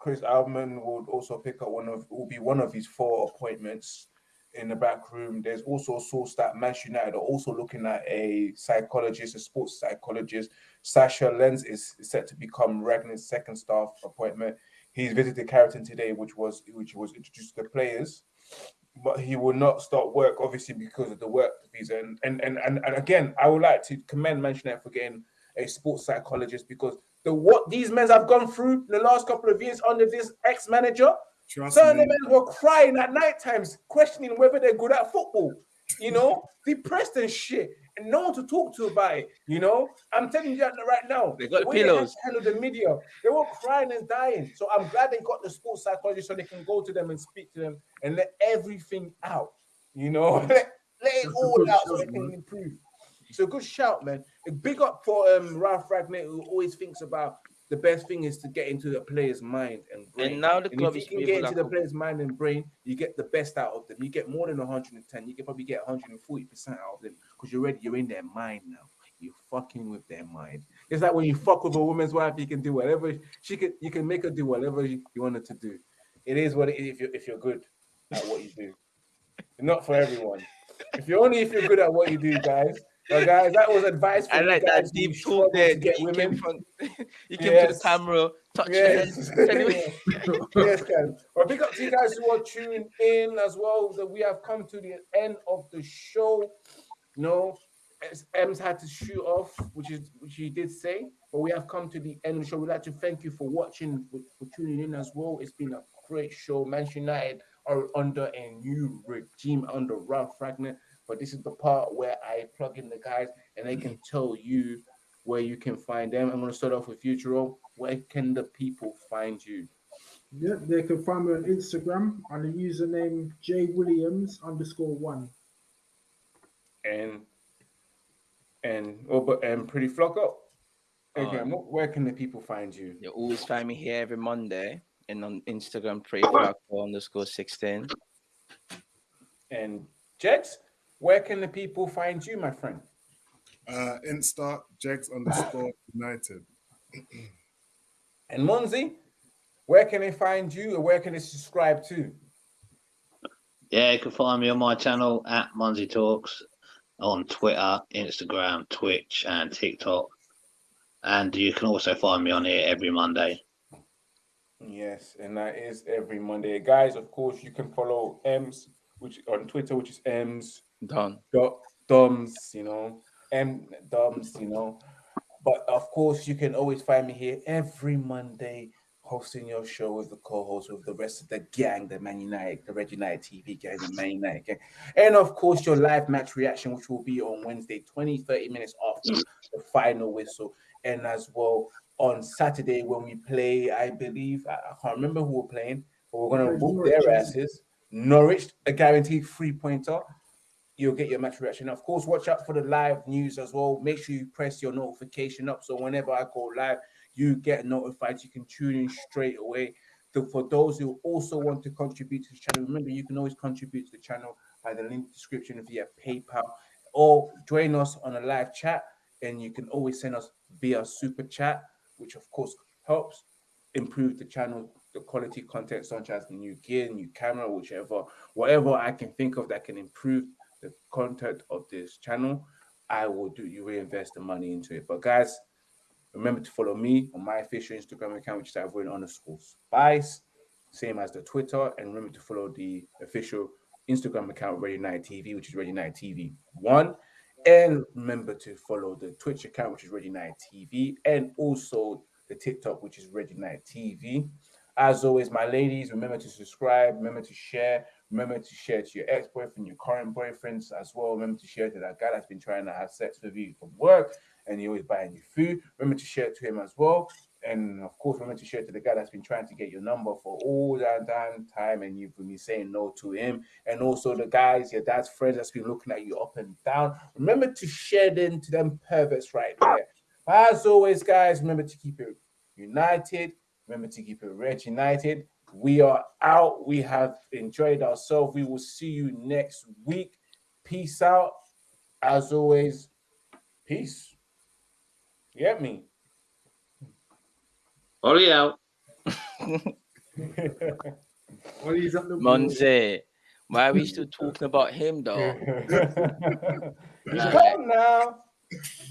Chris Armas would also pick up one of will be one of his four appointments in the back room. There's also a source that Manchester United are also looking at a psychologist, a sports psychologist. Sascha Lense is set to become Rangnick's second staff appointment. He's visited Carrington today, which was which was introduced to the players, but he will not start work obviously because of the work visa. And and and and, and again, I would like to commend Manchester United for getting a sports psychologist because the what these men have gone through in the last couple of years under this ex-manager, Trust me. men were crying at night times, questioning whether they're good at football. You know, depressed and shit, and no one to talk to about it. You know, I'm telling you that right now. They got the pillows. handle the media. They were crying and dying. So I'm glad they got the sports psychologist so they can go to them and speak to them and let everything out. You know, let, let it all out so they can improve. A good shout, man. Big up for um Ralph Rangnick, who always thinks about the best thing is to get into the player's mind and brain. And now the And club if is you can get into like the player's mind and brain, you get the best out of them. You get more than 110. You can probably get 140 percent out of them because you're ready. You're in their mind now. You're fucking with their mind. It's like when you fuck with a woman's wife, you can do whatever she can. You can make her do whatever you you want her to do. It is what it is if you're if you're good at what you do. not for everyone. If you're only if you're good at what you do, guys. But guys, that was advice for I like that deep talk there. get you came from, you came to the camera, touch Yes. Yes, guys. Well, big up to you guys who are tuning in as well. That we have come to the end of the show. No, Ems had to shoot off, which is which he did say, but we have come to the end of the show. We'd like to thank you for watching, for, for tuning in as well. It's been a great show. Manchester United are under a new regime under Ralph Rangnick, but this is the part where I plug in the guys and they can tell you where you can find them. I'm going to start off with Futuro. Where can the people find you? Yeah, they can find me on Instagram on the username J Williams underscore one. and and oh, but and pretty flock up. Okay, Um, where can the people find you? You always find me here every Monday and on Instagram, pretty flock underscore 16. And Jex, where can the people find you, my friend? Uh, Insta Jegs underscore United. And Monzi, where can they find you, or where can they subscribe to? Yeah, you can find me on my channel at Munzy Talks on Twitter, Instagram, Twitch, and TikTok. And you can also find me on here every Monday. Yes, and that is every Monday, guys. Of course, you can follow Ems, which on Twitter, which is Ems Done. dot Doms, you know, M Doms, you know. But of course, you can always find me here every Monday hosting your show with the co-host with the rest of the gang, the Man United, the Red United TV gang, the Man United gang. And of course, your live match reaction, which will be on Wednesday, 20, 30 minutes after the final whistle. And as well on Saturday when we play, I believe, I, I can't remember who we're playing, but we're going to Norwich, whoop their asses. Norwich, a guaranteed three pointer you'll get your match reaction. Of course, watch out for the live news as well. Make sure you press your notification up so whenever I go live, you get notified. You can tune in straight away. For those who also want to contribute to the channel, remember you can always contribute to the channel by the link description via PayPal or join us on a live chat. And you can always send us via super chat, which of course helps improve the channel, the quality content, such as new gear, new camera, whichever, whatever I can think of that can improve the content of this channel, I will do you reinvest the money into it. But guys, remember to follow me on my official Instagram account, which is Avoid underscore spice, same as the Twitter, and remember to follow the official Instagram account Red United TV, which is Red United TV One. And remember to follow the Twitch account, which is Red United TV, and also the TikTok, which is Red United TV. As always, my ladies, remember to subscribe, remember to share, remember to share to your ex-boyfriend, your current boyfriends as well. Remember to share to that guy that's been trying to have sex with you from work and he always buying you food. Remember to share to him as well. And of course, remember to share to the guy that's been trying to get your number for all that damn time and you've been saying no to him. And also the guys, your dad's friends that's been looking at you up and down. Remember to share them to them perverts right there. As always, guys, remember to keep it united. Remember to keep it red united. We are out. We have enjoyed ourselves. We will see you next week. Peace out. As always, peace. You get me? Ollie out. Well, he's the Monze, why are we still talking about him though? He's gone now.